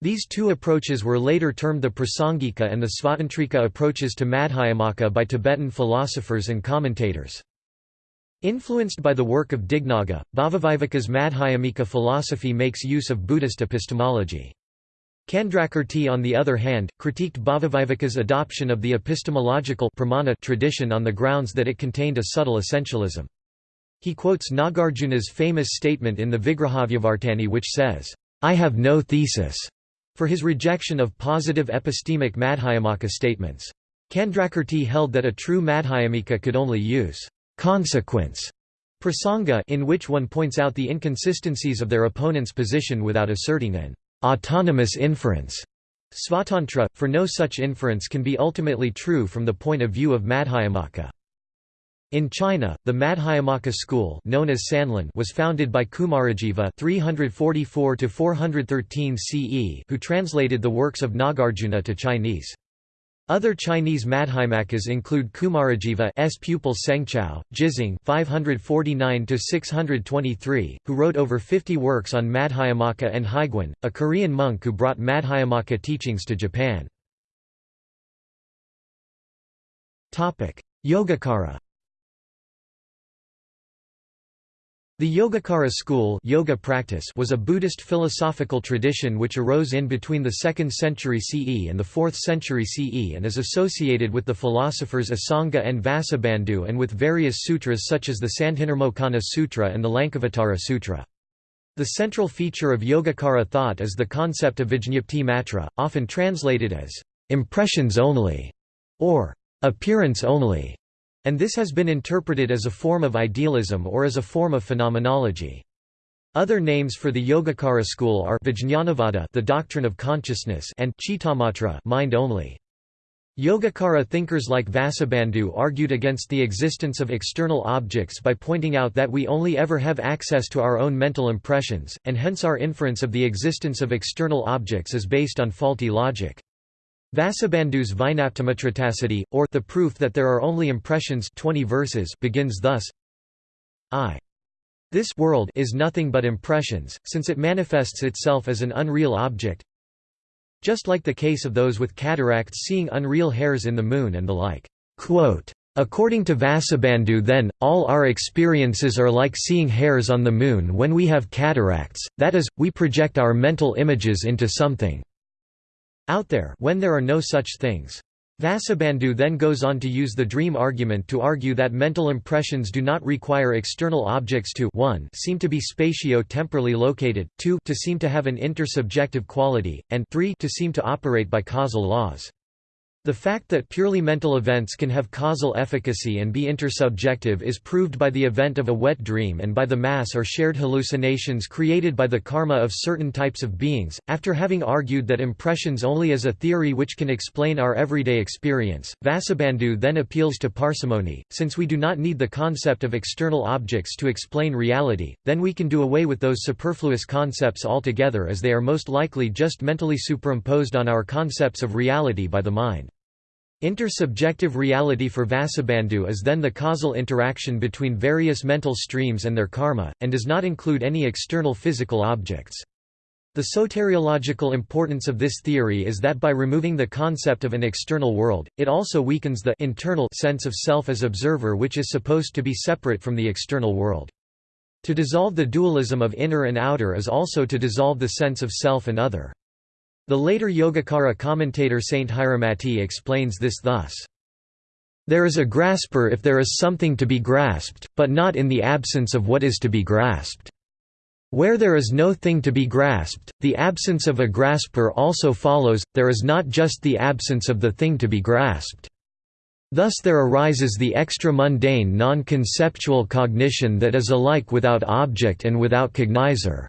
[SPEAKER 1] These two approaches were later termed the Prasangika and the Svatantrika approaches to Madhyamaka by Tibetan philosophers and commentators. Influenced by the work of Dignaga, Bhavaviveka's Madhyamika philosophy makes use of Buddhist epistemology. Candrakirti on the other hand, critiqued Bhavaviveka's adoption of the epistemological pramana tradition on the grounds that it contained a subtle essentialism. He quotes Nagarjuna's famous statement in the Vigrahavyavartani which says, I have no thesis, for his rejection of positive epistemic Madhyamaka statements. Candrakirti held that a true Madhyamika could only use consequence prasanga in which one points out the inconsistencies of their opponent's position without asserting an autonomous inference. Svatantra, for no such inference can be ultimately true from the point of view of Madhyamaka. In China, the Madhyamaka school known as Sanlun was founded by Kumarajiva 344 CE who translated the works of Nagarjuna to Chinese. Other Chinese Madhyamakas include Kumarajiva S pupil Sengchao, Jizang 549–623, who wrote over 50 works on Madhyamaka and Hyegwan, a Korean monk who brought Madhyamaka teachings to Japan. Yogacara The Yogacara school yoga practice was a Buddhist philosophical tradition which arose in between the 2nd century CE and the 4th century CE and is associated with the philosophers Asanga and Vasubandhu and with various sutras such as the Sandhinirmocana Sutra and the Lankavatara Sutra. The central feature of Yogacara thought is the concept of Vijñapti matra, often translated as impressions only or appearance only and this has been interpreted as a form of idealism or as a form of phenomenology. Other names for the Yogacara school are Vijñanavada the doctrine of consciousness and Chittamatra mind only. Yogacara thinkers like Vasubandhu argued against the existence of external objects by pointing out that we only ever have access to our own mental impressions, and hence our inference of the existence of external objects is based on faulty logic. Vasubandhu's Vinaptimatracity, or the proof that there are only impressions 20 verses begins thus I. This world is nothing but impressions, since it manifests itself as an unreal object just like the case of those with cataracts seeing unreal hairs in the moon and the like. Quote, According to Vasubandhu then, all our experiences are like seeing hairs on the moon when we have cataracts, that is, we project our mental images into something out there when there are no such things. Vasubandhu then goes on to use the dream argument to argue that mental impressions do not require external objects to 1 seem to be spatio-temporally located, 2 to seem to have an intersubjective quality, and 3 to seem to operate by causal laws. The fact that purely mental events can have causal efficacy and be intersubjective is proved by the event of a wet dream and by the mass or shared hallucinations created by the karma of certain types of beings. After having argued that impressions only is a theory which can explain our everyday experience, Vasubandhu then appeals to parsimony. Since we do not need the concept of external objects to explain reality, then we can do away with those superfluous concepts altogether as they are most likely just mentally superimposed on our concepts of reality by the mind. Intersubjective reality for Vasubandhu is then the causal interaction between various mental streams and their karma, and does not include any external physical objects. The soteriological importance of this theory is that by removing the concept of an external world, it also weakens the internal sense of self as observer which is supposed to be separate from the external world. To dissolve the dualism of inner and outer is also to dissolve the sense of self and other. The later Yogacara commentator Sthiramati explains this thus. There is a grasper if there is something to be grasped, but not in the absence of what is to be grasped. Where there is no thing to be grasped, the absence of a grasper also follows, there is not just the absence of the thing to be grasped. Thus there arises the extra-mundane non-conceptual cognition that is alike without object and without cognizer.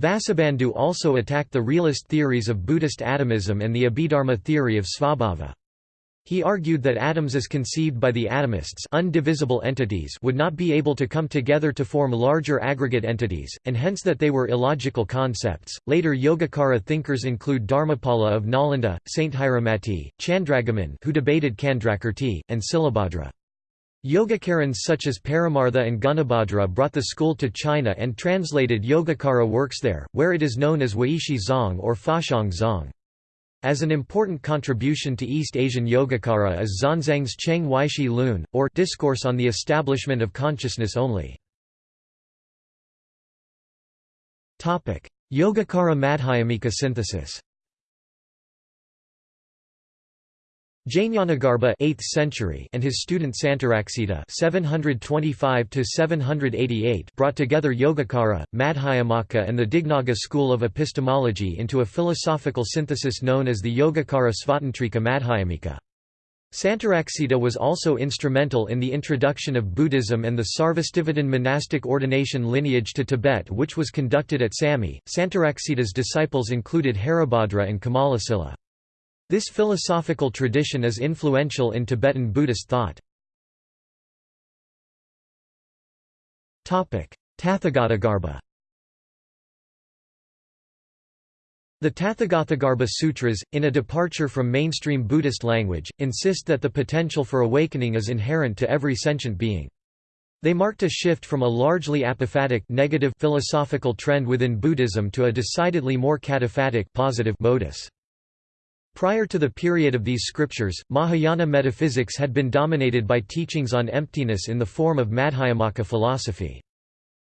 [SPEAKER 1] Vasubandhu also attacked the realist theories of Buddhist atomism and the Abhidharma theory of Svabhava. He argued that atoms as conceived by the atomists undivisible entities would not be able to come together to form larger aggregate entities, and hence that they were illogical concepts. Later Yogacara thinkers include Dharmapala of Nalanda, Saint Hiramati, Candragomin who debated Candrakirti, and Silabhadra. Yogacarans such as Paramartha and Gunabhadra brought the school to China and translated Yogacara works there, where it is known as Weishi Zong or Faxiang Zong. As an important contribution to East Asian Yogacara is Xuanzang's Cheng Weishi Lun, or Discourse on the Establishment of Consciousness Only. Yogacara Madhyamika synthesis Jnanagarbha 8th century and his student Santaraksita 725 788 brought together Yogacara, Madhyamaka and the Dignaga school of epistemology into a philosophical synthesis known as the Yogacara Svatantrika Madhyamika. Santaraksita was also instrumental in the introduction of Buddhism and the Sarvastivadin monastic ordination lineage to Tibet which was conducted at Samye. Santaraksita's disciples included Haribhadra and Kamalasila. This philosophical tradition is influential in Tibetan Buddhist thought. Tathagatagarbha The Tathagatagarbha Sutras, in a departure from mainstream Buddhist language, insist that the potential for awakening is inherent to every sentient being. They marked a shift from a largely apophatic negative philosophical trend within Buddhism to a decidedly more cataphatic positive modus. Prior to the period of these scriptures, Mahayana metaphysics had been dominated by teachings on emptiness in the form of Madhyamaka philosophy.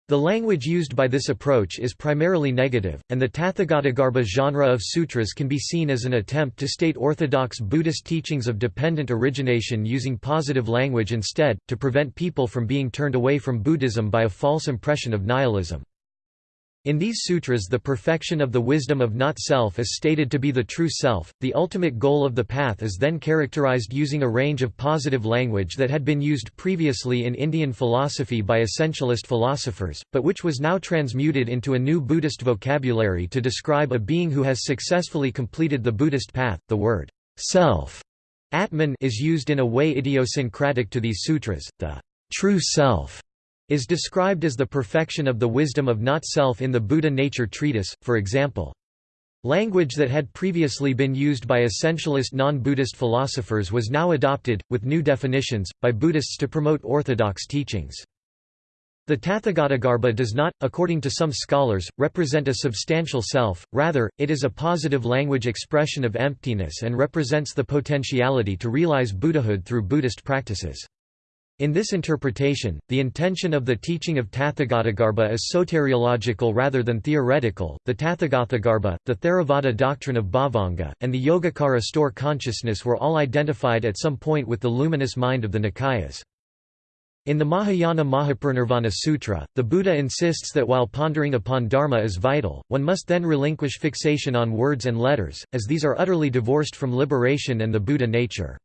[SPEAKER 1] The language used by this approach is primarily negative, and the Tathagatagarbha genre of sutras can be seen as an attempt to state orthodox Buddhist teachings of dependent origination using positive language instead, to prevent people from being turned away from Buddhism by a false impression of nihilism. In these sutras the perfection of the wisdom of not-self is stated to be the true self. The ultimate goal of the path is then characterized using a range of positive language that had been used previously in Indian philosophy by essentialist philosophers, but which was now transmuted into a new Buddhist vocabulary to describe a being who has successfully completed the Buddhist path. The word self Atman is used in a way idiosyncratic to these sutras. The true self is described as the perfection of the wisdom of not-self in the Buddha Nature Treatise, for example. Language that had previously been used by essentialist non-Buddhist philosophers was now adopted, with new definitions, by Buddhists to promote orthodox teachings. The Tathagatagarbha does not, according to some scholars, represent a substantial self, rather, it is a positive language expression of emptiness and represents the potentiality to realize Buddhahood through Buddhist practices. In this interpretation, the intention of the teaching of Tathagatagarbha is soteriological rather than theoretical. The Tathagatagarbha, the Theravada doctrine of Bhavanga, and the Yogacara store consciousness were all identified at some point with the luminous mind of the Nikayas. In the Mahayana Mahaparinirvana Sutra, the Buddha insists that while pondering upon Dharma is vital, one must then relinquish fixation on words and letters, as these are utterly divorced from liberation and the Buddha nature.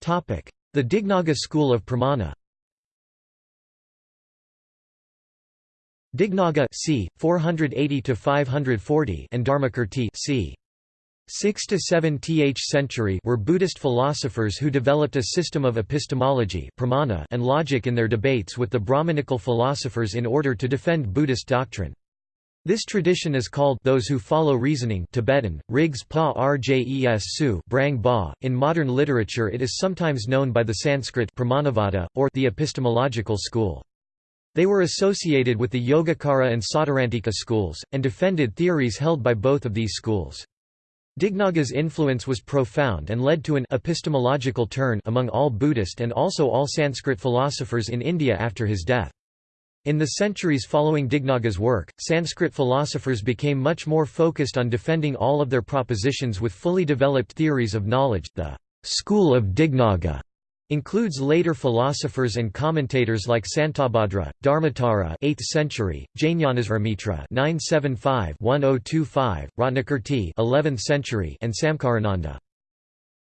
[SPEAKER 1] The Dignaga school of pramana Dignaga c. 480 to 540 and Dharmakirti c. 6 to 7 th century were Buddhist philosophers who developed a system of epistemology pramana and logic in their debates with the Brahmanical philosophers in order to defend Buddhist doctrine. This tradition is called those who follow reasoning Tibetan, Rigs Pa Rjes Su Brang ba. .In modern literature it is sometimes known by the Sanskrit Pramanavada, or the epistemological school. They were associated with the Yogacara and Sautrantika schools, and defended theories held by both of these schools. Dignaga's influence was profound and led to an epistemological turn among all Buddhist and also all Sanskrit philosophers in India after his death. In the centuries following Dignaga's work, Sanskrit philosophers became much more focused on defending all of their propositions with fully developed theories of knowledge. The school of Dignaga includes later philosophers and commentators like Santabhadra, Dharmottara 8th century, Jnanasrimitra 975-1025, Ratnakirti 11th century, and Samkarananda.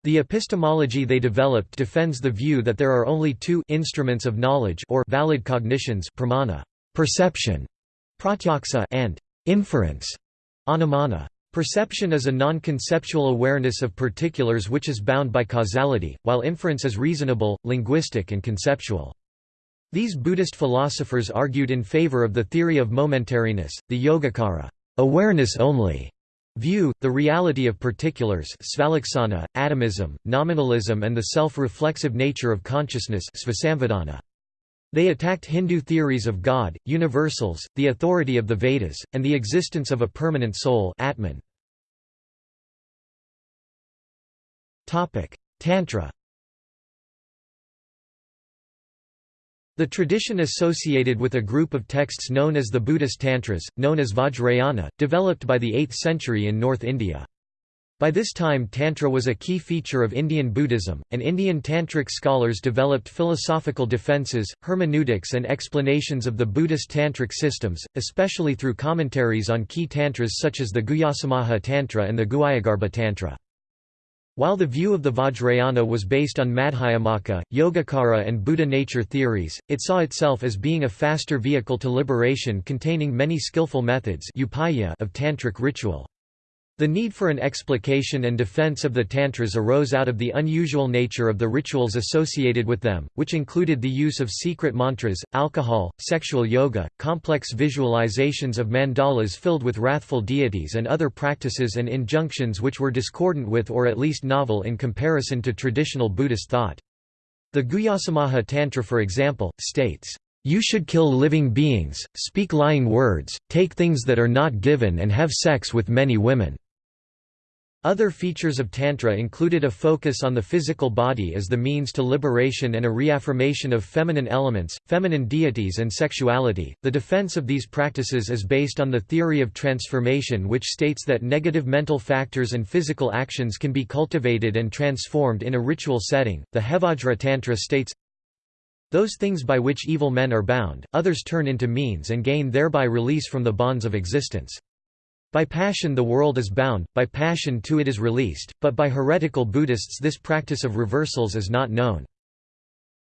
[SPEAKER 1] The epistemology they developed defends the view that there are only two instruments of knowledge or valid cognitions pramana, perception, pratyaksa and inference, anumana. Perception is a non-conceptual awareness of particulars which is bound by causality, while inference is reasonable, linguistic and conceptual. These Buddhist philosophers argued in favor of the theory of momentariness, the Yogacara awareness only, View, the reality of particulars svalaksana, atomism, nominalism and the self-reflexive nature of consciousness They attacked Hindu theories of God, universals, the authority of the Vedas, and the existence of a permanent soul Atman. Tantra The tradition associated with a group of texts known as the Buddhist Tantras, known as Vajrayana, developed by the 8th century in North India. By this time Tantra was a key feature of Indian Buddhism, and Indian Tantric scholars developed philosophical defences, hermeneutics and explanations of the Buddhist Tantric systems, especially through commentaries on key tantras such as the Guhyasamaja Tantra and the Guhyagarbha Tantra. While the view of the Vajrayana was based on Madhyamaka, Yogacara and Buddha nature theories, it saw itself as being a faster vehicle to liberation containing many skillful methods of tantric ritual. The need for an explication and defense of the Tantras arose out of the unusual nature of the rituals associated with them, which included the use of secret mantras, alcohol, sexual yoga, complex visualizations of mandalas filled with wrathful deities and other practices and injunctions which were discordant with or at least novel in comparison to traditional Buddhist thought. The Guhyasamaja Tantra for example, states, you should kill living beings, speak lying words, take things that are not given and have sex with many women. Other features of Tantra included a focus on the physical body as the means to liberation and a reaffirmation of feminine elements, feminine deities, and sexuality. The defense of these practices is based on the theory of transformation, which states that negative mental factors and physical actions can be cultivated and transformed in a ritual setting. The Hevajra Tantra states those things by which evil men are bound, others turn into means and gain thereby release from the bonds of existence. By passion the world is bound, by passion too it is released, but by heretical Buddhists this practice of reversals is not known.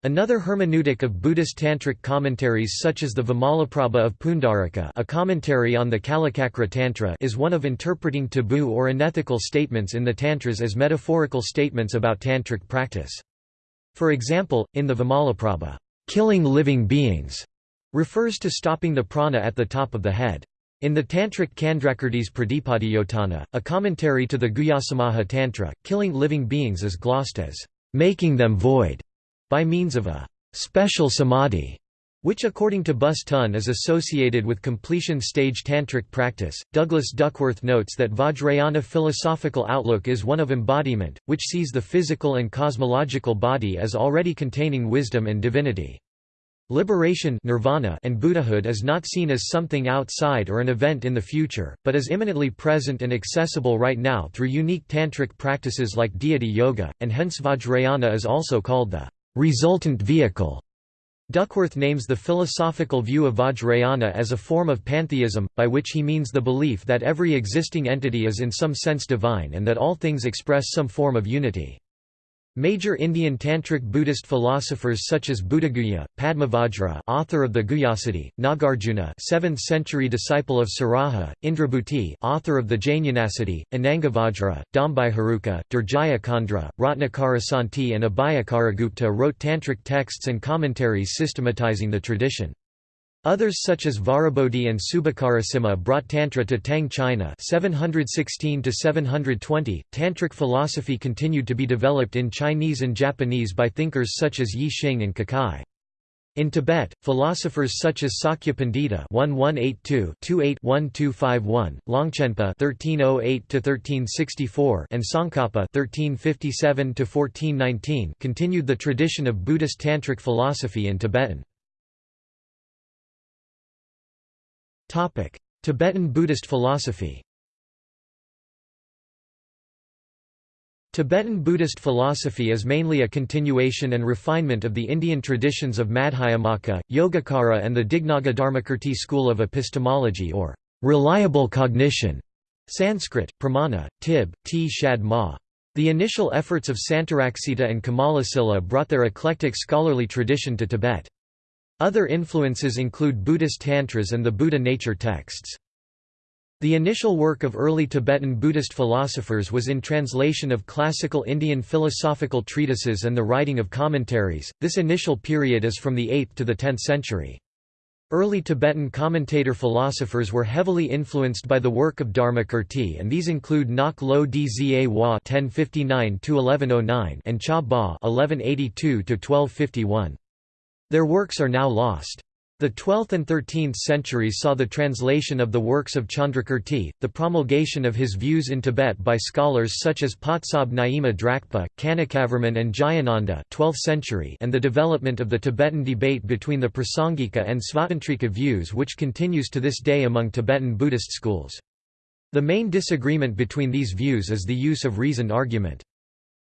[SPEAKER 1] Another hermeneutic of Buddhist tantric commentaries such as the Vimalaprabha of Pundarika a commentary on the Kalachakra Tantra is one of interpreting taboo or unethical statements in the Tantras as metaphorical statements about tantric practice. For example, in the Vimalaprabha, "'killing living beings' refers to stopping the prana at the top of the head. In the Tantric Candrakirtis Pradipoddyotana, a commentary to the Guhyasamaja Tantra, killing living beings is glossed as making them void by means of a special samadhi, which according to Bus Tun is associated with completion stage tantric practice. Douglas Duckworth notes that Vajrayana philosophical outlook is one of embodiment, which sees the physical and cosmological body as already containing wisdom and divinity. Liberation nirvana and Buddhahood is not seen as something outside or an event in the future, but is imminently present and accessible right now through unique tantric practices like deity yoga, and hence Vajrayana is also called the resultant vehicle. Duckworth names the philosophical view of Vajrayana as a form of pantheism, by which he means the belief that every existing entity is in some sense divine and that all things express some form of unity. Major Indian Tantric Buddhist philosophers such as Buddhaguhya, Padmavajra author of the Guhyasiddhi, Nagarjuna 7th century disciple of Saraha, Indrabhuti author of the Jnanasiddhi, Anangavajra, Haruka, Durjaya Khandra, Ratnakara and Abhayakaragupta wrote tantric texts and commentaries systematizing the tradition. Others such as Vajrabodhi and Subhakarasimha brought Tantra to Tang China 716 720. Tantric philosophy continued to be developed in Chinese and Japanese by thinkers such as Yi Xing and Kukai. In Tibet, philosophers such as Sakya Pandita (1182–28–1251), Longchenpa (1308–1364), and Tsongkhapa (1357–1419) continued the tradition of Buddhist tantric philosophy in Tibetan. Tibetan Buddhist philosophy Tibetan Buddhist philosophy is mainly a continuation and refinement of the Indian traditions of Madhyamaka, Yogacara and the Dignaga Dharmakirti school of epistemology or reliable cognition. Sanskrit, Pramana, Tib, T. Shad Ma. The initial efforts of Santaraksita and Kamalasila brought their eclectic scholarly tradition to Tibet. Other influences include Buddhist tantras and the Buddha nature texts. The initial work of early Tibetan Buddhist philosophers was in translation of classical Indian philosophical treatises and the writing of commentaries. This initial period is from the 8th to the 10th century. Early Tibetan commentator-philosophers were heavily influenced by the work of Dharmakirti and these include Nok Lo Dzа Wa (1059–1109) and Cha Ba (1182–1251). Their works are now lost. The 12th and 13th centuries saw the translation of the works of Chandrakirti, the promulgation of his views in Tibet by scholars such as Patsab Nyima Drakpa, Kanakavarman and Jayananda 12th century and the development of the Tibetan debate between the Prasangika and Svatantrika views which continues to this day among Tibetan Buddhist schools. The main disagreement between these views is the use of reasoned argument.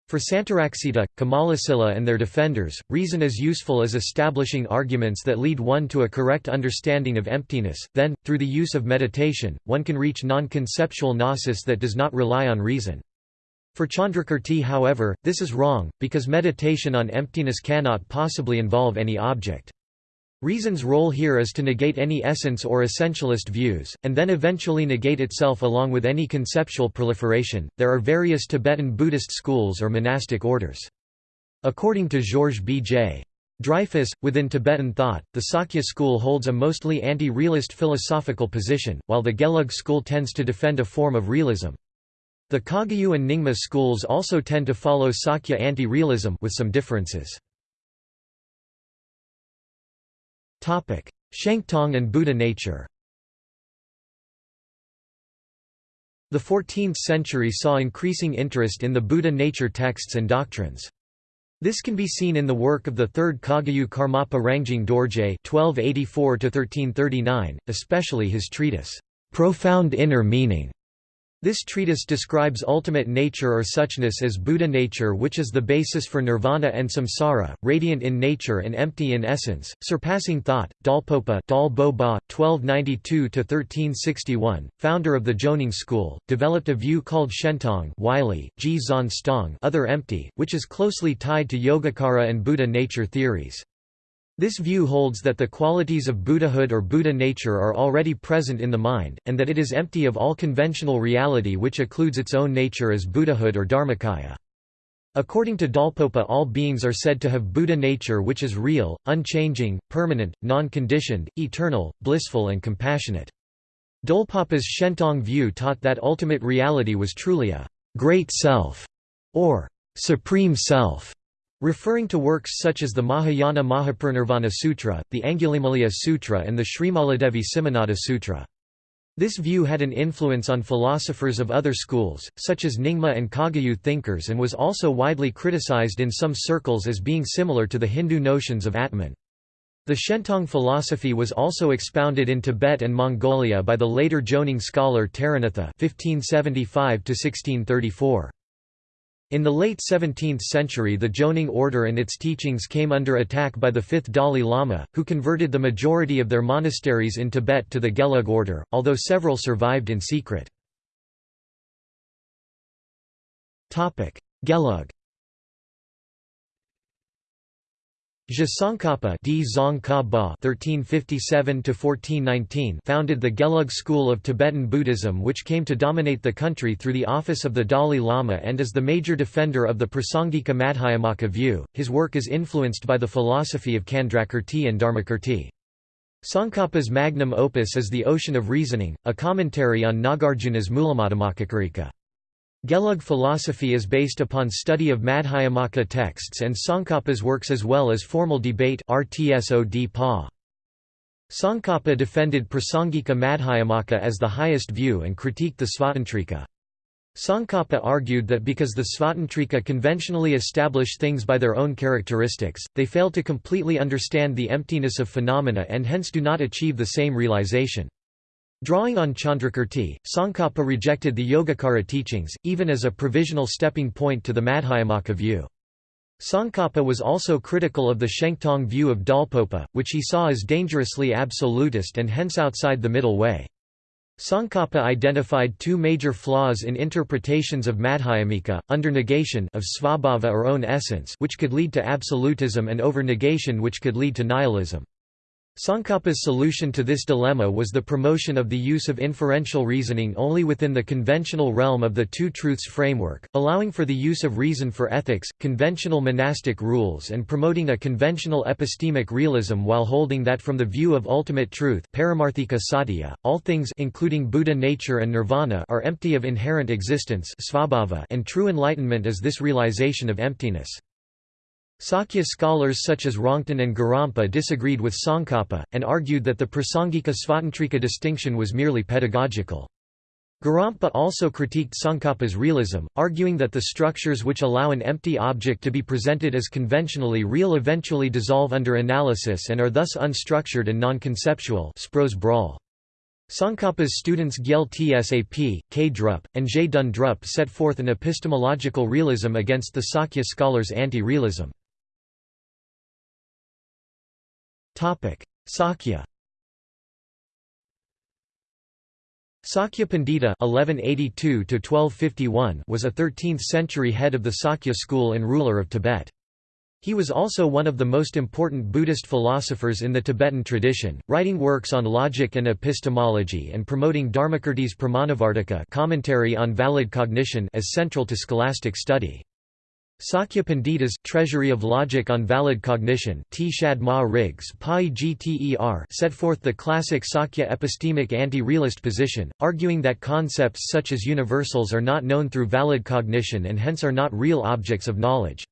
[SPEAKER 1] For Santaraksita, Kamalasila and their defenders, reason is useful as establishing arguments that lead one to a correct understanding of emptiness, then, through the use of meditation, one can reach non-conceptual gnosis that does not rely on reason. For Chandrakirti however, this is wrong, because meditation on emptiness cannot possibly involve any object. Reason's role here is to negate any essence or essentialist views, and then eventually negate itself along with any conceptual proliferation. There are various Tibetan Buddhist schools or monastic orders. According to Georges B. J. Dreyfus, within Tibetan thought, the Sakya school holds a mostly anti-realist philosophical position, while the Gelug school tends to defend a form of realism. The Kagyu and Nyingma schools also tend to follow Sakya anti-realism with some differences. Shentong and Buddha nature The 14th century saw increasing interest in the Buddha nature texts and doctrines. This can be seen in the work of the third Kagyu Karmapa Rangjung Dorje (1284–1339), especially his treatise, "Profound Inner Meaning", this treatise describes ultimate nature or suchness as Buddha nature which is the basis for nirvana and samsara, radiant in nature and empty in essence, surpassing thought. Dolpopa Dalbo 1292–1361, founder of the Jonang school, developed a view called Shentong Wylie, Ji Zan Stong other empty, which is closely tied to Yogacara and Buddha nature theories. This view holds that the qualities of Buddhahood or Buddha nature are already present in the mind, and that it is empty of all conventional reality which occludes its own nature as Buddhahood or Dharmakaya. According to Dolpopa all beings are said to have Buddha nature which is real, unchanging, permanent, non-conditioned, eternal, blissful and compassionate. Dolpopa's Shentong view taught that ultimate reality was truly a «great self» or «supreme self», Referring to works such as the Mahayana Mahaparinirvana Sutra, the Angulimala Sutra and the Srimaladevi Simhanada Sutra. This view had an influence on philosophers of other schools, such as Nyingma and Kagyu thinkers and was also widely criticized in some circles as being similar to the Hindu notions of Atman. The Shentong philosophy was also expounded in Tibet and Mongolia by the later Jonang scholar Taranatha 1575 -1634. In the late 17th century the Jonang order and its teachings came under attack by the fifth Dalai Lama, who converted the majority of their monasteries in Tibet to the Gelug order, although several survived in secret. Gelug (1357–1419) founded the Gelug school of Tibetan Buddhism, which came to dominate the country through the office of the Dalai Lama and is the major defender of the Prasangika Madhyamaka view. His work is influenced by the philosophy of Candrakirti and Dharmakirti. Tsongkhapa's magnum opus is The Ocean of Reasoning, a commentary on Nagarjuna's Mulamadhyamakakarika. Gelug philosophy is based upon study of Madhyamaka texts and Tsongkhapa's works as well as formal debate Tsongkhapa defended Prasangika Madhyamaka as the highest view and critiqued the Svatantrika. Tsongkhapa argued that because the Svatantrika conventionally establish things by their own characteristics, they fail to completely understand the emptiness of phenomena and hence do not achieve the same realization. Drawing on Chandrakirti, Tsongkhapa rejected the Yogacara teachings, even as a provisional stepping point to the Madhyamaka view. Tsongkhapa was also critical of the Shentong view of Dolpopa, which he saw as dangerously absolutist and hence outside the middle way. Tsongkhapa identified two major flaws in interpretations of Madhyamika, under-negation of svabhava or own essence which could lead to absolutism and over-negation which could lead to nihilism. Tsongkhapa's solution to this dilemma was the promotion of the use of inferential reasoning only within the conventional realm of the two truths framework, allowing for the use of reason for ethics, conventional monastic rules and promoting a conventional epistemic realism while holding that from the view of ultimate truth paramarthika satya, all things including Buddha nature and nirvana are empty of inherent existence and true enlightenment is this realization of emptiness. Sakya scholars such as Rongton and Gorampa disagreed with Tsongkhapa, and argued that the Prasangika Svatantrika distinction was merely pedagogical. Gorampa also critiqued Tsongkhapa's realism, arguing that the structures which allow an empty object to be presented as conventionally real eventually dissolve under analysis and are thus unstructured and non-conceptual Tsongkhapa's students Gyel Tsap, K. Drup, and J. Dun Drup set forth an epistemological realism against the Sakya scholars' anti-realism. Sakya Sakya Pandita (1182–1251) was a 13th-century head of the Sakya school and ruler of Tibet. He was also one of the most important Buddhist philosophers in the Tibetan tradition, writing works on logic and epistemology and promoting Dharmakirti's Pramanavartika commentary on valid cognition as central to scholastic study. Sakya Pandita's Treasury of Logic on Valid Cognition T. Shad Ma Riggs set forth the classic Sakya epistemic anti-realist position, arguing that concepts such as universals are not known through valid cognition and hence are not real objects of knowledge.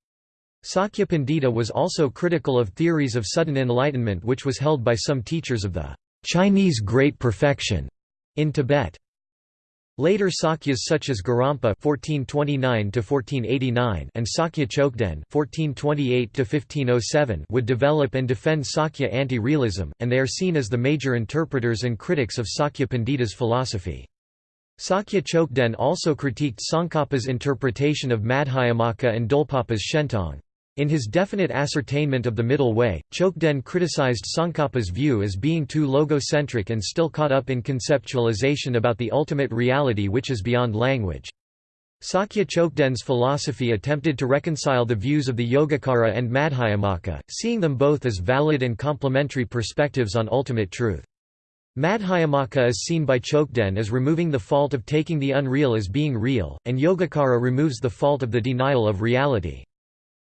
[SPEAKER 1] Sakya Pandita was also critical of theories of sudden enlightenment which was held by some teachers of the Chinese Great Perfection in Tibet. Later Sakyas such as Gorampa (1429–1489) and Sakya Chokden (1428–1507) would develop and defend Sakya anti-realism, and they are seen as the major interpreters and critics of Sakya Pandita's philosophy. Sakya Chokden also critiqued Tsongkhapa's interpretation of Madhyamaka and Dolpopa's Shentong. In his definite ascertainment of the middle way, Chokden criticized Tsongkhapa's view as being too logocentric and still caught up in conceptualization about the ultimate reality which is beyond language. Sakya Chokden's philosophy attempted to reconcile the views of the Yogacara and Madhyamaka, seeing them both as valid and complementary perspectives on ultimate truth. Madhyamaka is seen by Chokden as removing the fault of taking the unreal as being real, and Yogacara removes the fault of the denial of reality.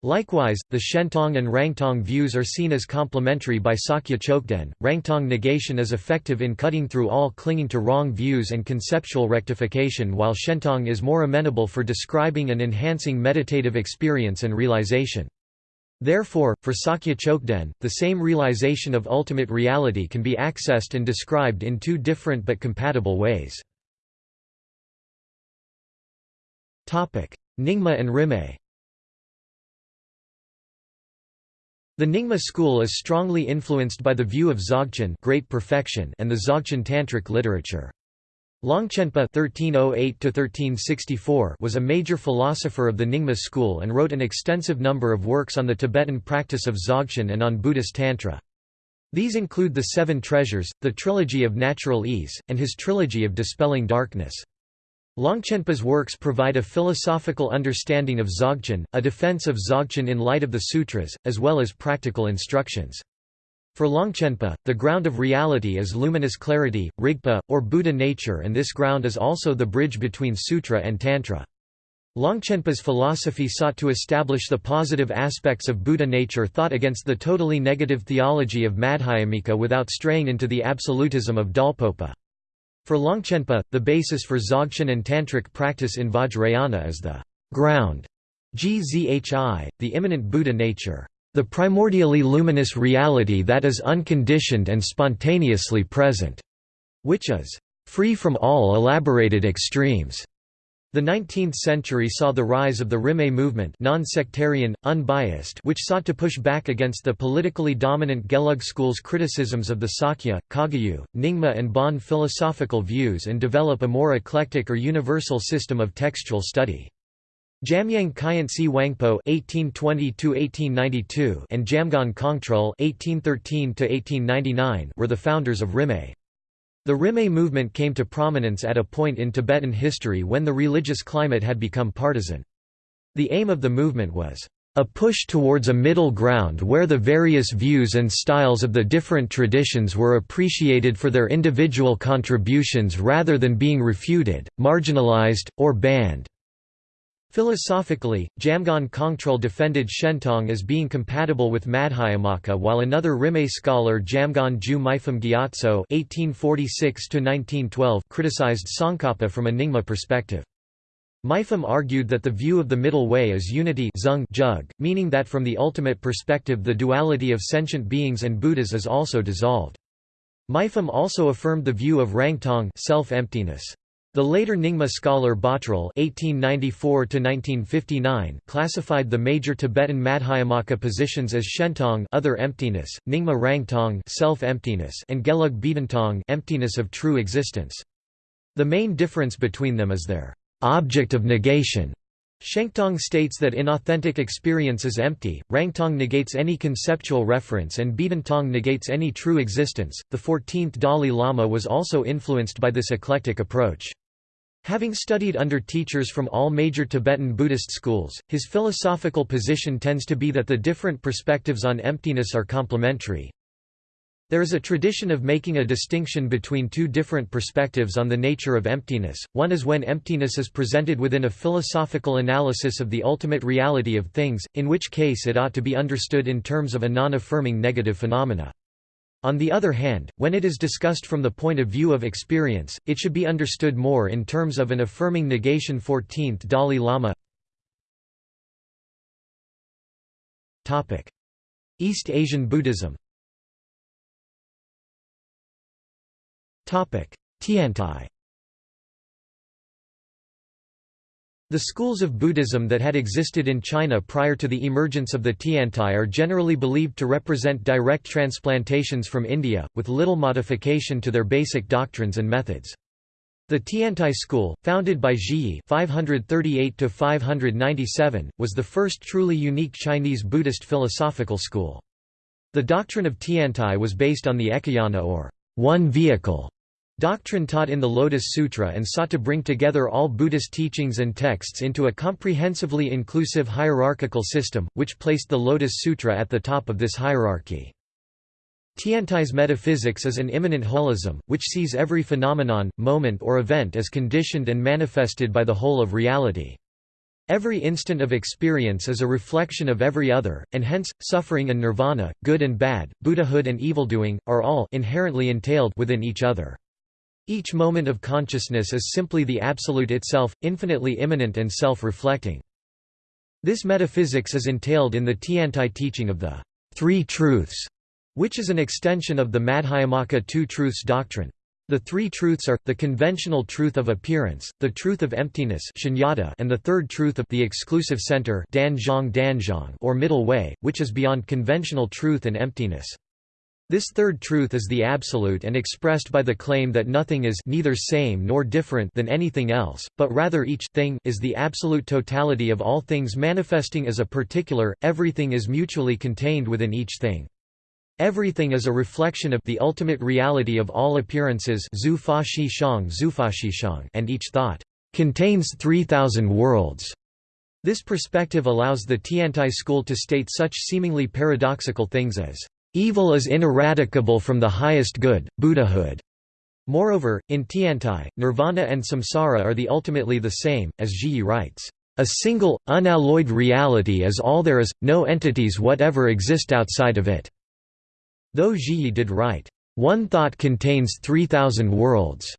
[SPEAKER 1] Likewise, the Shentong and Rangtong views are seen as complementary by Sakya Chokden. Rangtong negation is effective in cutting through all clinging to wrong views and conceptual rectification, while Shentong is more amenable for describing and enhancing meditative experience and realization. Therefore, for Sakya Chokden, the same realization of ultimate reality can be accessed and described in two different but compatible ways. Nyingma and Rimé The Nyingma school is strongly influenced by the view of Dzogchen great perfection and the Dzogchen Tantric literature. Longchenpa (1308–1364) was a major philosopher of the Nyingma school and wrote an extensive number of works on the Tibetan practice of Dzogchen and on Buddhist Tantra. These include the Seven Treasures, the Trilogy of Natural Ease, and his Trilogy of Dispelling Darkness. Longchenpa's works provide a philosophical understanding of Dzogchen, a defense of Dzogchen in light of the sutras, as well as practical instructions. For Longchenpa, the ground of reality is luminous clarity, Rigpa, or Buddha nature and this ground is also the bridge between sutra and tantra. Longchenpa's philosophy sought to establish the positive aspects of Buddha nature thought against the totally negative theology of Madhyamika without straying into the absolutism of Dolpopa. For Longchenpa, the basis for Dzogchen and Tantric practice in Vajrayana is the ground, gzhi, the immanent Buddha nature, the primordially luminous reality that is unconditioned and spontaneously present, which is free from all elaborated extremes. The 19th century saw the rise of the Rimé movement non-sectarian, unbiased which sought to push back against the politically dominant Gelug school's criticisms of the Sakya, Kagyu, Nyingma and Bon philosophical views and develop a more eclectic or universal system of textual study. Jamyang Khyentse Wangpo (1820–1892) and Jamgon Kongtrul (1813–1899) were the founders of Rimé. The Rimé movement came to prominence at a point in Tibetan history when the religious climate had become partisan. The aim of the movement was, a push towards a middle ground where the various views and styles of the different traditions were appreciated for their individual contributions rather than being refuted, marginalized, or banned. Philosophically, Jamgon Kongtrul defended Shentong as being compatible with Madhyamaka while another Rimé scholar Jamgon Ju Mipham Gyatso criticized Tsongkhapa from a Nyingma perspective. Mipham argued that the view of the middle way is unity jug, meaning that from the ultimate perspective the duality of sentient beings and Buddhas is also dissolved. Mipham also affirmed the view of Rangtong self-emptiness. The later Nyingma scholar Bottrul (1894–1959) classified the major Tibetan Madhyamaka positions as Shentong, other emptiness, Nyingma Rangtong, self-emptiness, and Gelug Bedantong, emptiness of true existence. The main difference between them is their object of negation. Shentong states that inauthentic experience is empty, Rangtong negates any conceptual reference, and Bedantong negates any true existence. The 14th Dalai Lama was also influenced by this eclectic approach. Having studied under teachers from all major Tibetan Buddhist schools, his philosophical position tends to be that the different perspectives on emptiness are complementary, there is a tradition of making a distinction between two different perspectives on the nature of emptiness, one is when emptiness is presented within a philosophical analysis of the ultimate reality of things, in which case it ought to be understood in terms of a non-affirming negative phenomena. On the other hand, when it is discussed from the point of view of experience, it should be understood more in terms of an affirming negation 14th Dalai Lama. East Asian Buddhism. Tiantai The schools of Buddhism that had existed in China prior to the emergence of the Tiantai are generally believed to represent direct transplantations from India, with little modification to their basic doctrines and methods. The Tiantai school, founded by Zhiyi (538–597), was the first truly unique Chinese Buddhist philosophical school. The doctrine of Tiantai was based on the Ekayana or one vehicle Doctrine taught in the Lotus Sutra and sought to bring together all Buddhist teachings and texts into a comprehensively inclusive hierarchical system, which placed the Lotus Sutra at the top of this hierarchy. Tiantai's metaphysics is an immanent holism, which sees every phenomenon, moment or event as conditioned and manifested by the whole of reality. Every instant of experience is a reflection of every other, and hence, suffering and nirvana, good and bad, Buddhahood and evildoing, are all inherently entailed within each other. Each moment of consciousness is simply the Absolute itself, infinitely immanent and self-reflecting. This metaphysics is entailed in the Tiantai teaching of the Three Truths, which is an extension of the Madhyamaka Two Truths doctrine. The three truths are, the conventional truth of appearance, the truth of emptiness and the third truth of the exclusive center or middle way, which is beyond conventional truth and emptiness. This third truth is the absolute and expressed by the claim that nothing is neither same nor different than anything else, but rather each thing is the absolute totality of all things manifesting as a particular, everything is mutually contained within each thing. Everything is a reflection of the ultimate reality of all appearances and each thought contains 3,000 worlds. This perspective allows the Tiantai school to state such seemingly paradoxical things as Evil is ineradicable from the highest good, Buddhahood. Moreover, in Tiantai, nirvana and samsara are the ultimately the same, as Zhiyi writes, "...a single, unalloyed reality is all there is, no entities whatever exist outside of it." Though Zhiyi did write, "...one thought contains 3,000 worlds."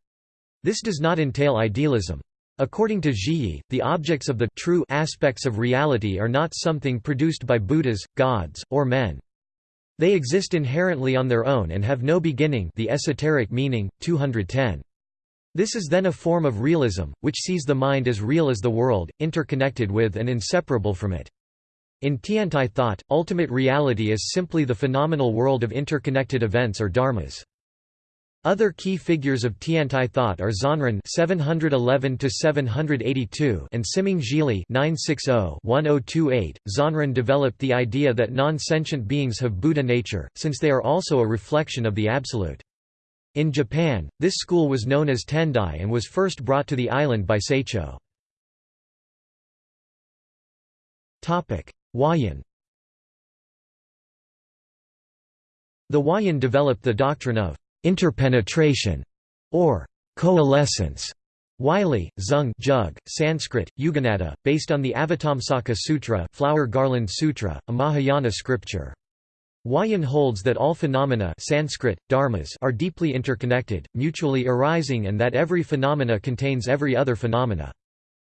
[SPEAKER 1] This does not entail idealism. According to Zhiyi, the objects of the true aspects of reality are not something produced by Buddhas, gods, or men. They exist inherently on their own and have no beginning the esoteric meaning, 210. This is then a form of realism, which sees the mind as real as the world, interconnected with and inseparable from it. In Tiantai thought, ultimate reality is simply the phenomenal world of interconnected events or dharmas. Other key figures of Tiantai thought are Zhanran (711–782) and Siming Zhili (960–1028). Zhanran developed the idea that non-sentient beings have Buddha nature, since they are also a reflection of the Absolute. In Japan, this school was known as Tendai and was first brought to the island by Saicho. Topic: Huayan The Huayan developed the doctrine of interpenetration or coalescence Wylie, Zung Jug, Sanskrit, Yuganaddha, based on the Avatamsaka Sutra Flower Garland Sutra, a Mahayana scripture. Huayan holds that all phenomena Sanskrit, dharmas are deeply interconnected, mutually arising and that every phenomena contains every other phenomena.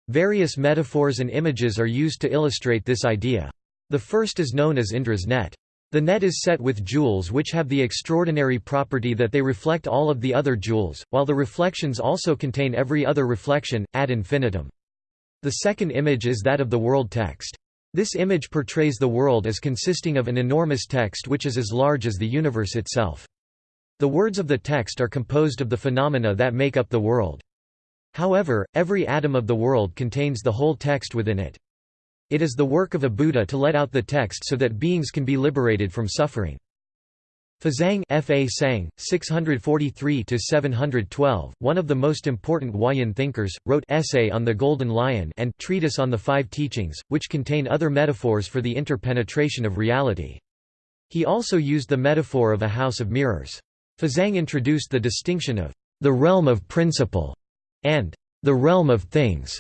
[SPEAKER 1] Various metaphors and images are used to illustrate this idea. The first is known as Indra's net. The net is set with jewels which have the extraordinary property that they reflect all of the other jewels, while the reflections also contain every other reflection, ad infinitum. The second image is that of the world text. This image portrays the world as consisting of an enormous text which is as large as the universe itself. The words of the text are composed of the phenomena that make up the world. However, every atom of the world contains the whole text within it. It is the work of a Buddha to let out the text so that beings can be liberated from suffering. Fazang F. A. Sang, 643–712, one of the most important Huayan thinkers, wrote Essay on the Golden Lion and Treatise on the Five Teachings, which contain other metaphors for the interpenetration of reality. He also used the metaphor of a house of mirrors. Fazang introduced the distinction of the realm of principle and the realm of things.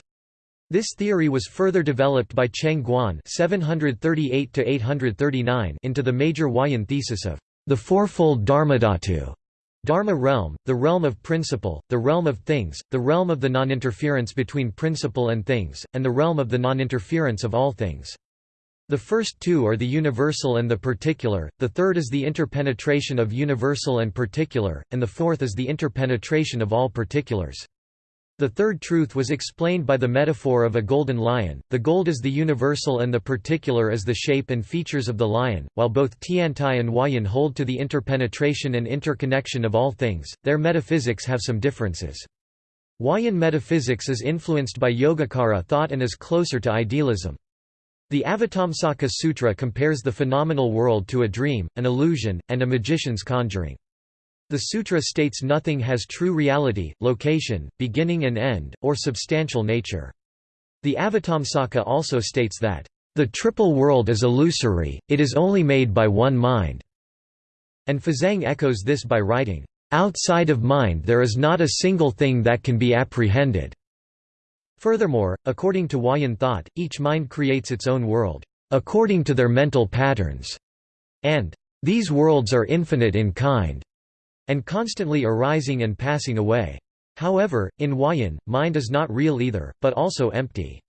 [SPEAKER 1] This theory was further developed by Cheng Guan (738–839) into the major Huayan thesis of the fourfold Dharmadhatu Dharma realm, the realm of principle, the realm of things, the realm of the non-interference between principle and things, and the realm of the non-interference of all things. The first two are the universal and the particular, the third is the interpenetration of universal and particular, and the fourth is the interpenetration of all particulars. The third truth was explained by the metaphor of a golden lion, the gold is the universal and the particular is the shape and features of the lion. While both Tiantai and Huayan hold to the interpenetration and interconnection of all things, their metaphysics have some differences. Huayan metaphysics is influenced by Yogacara thought and is closer to idealism. The Avatamsaka Sutra compares the phenomenal world to a dream, an illusion, and a magician's conjuring. The sutra states nothing has true reality, location, beginning and end, or substantial nature. The Avatamsaka also states that, "...the triple world is illusory, it is only made by one mind." And Fazang echoes this by writing, "...outside of mind there is not a single thing that can be apprehended." Furthermore, according to Huayan thought, each mind creates its own world, "...according to their mental patterns," and "...these worlds are infinite in kind." And constantly arising and passing away. However, in Huayan, mind is not real either, but also empty.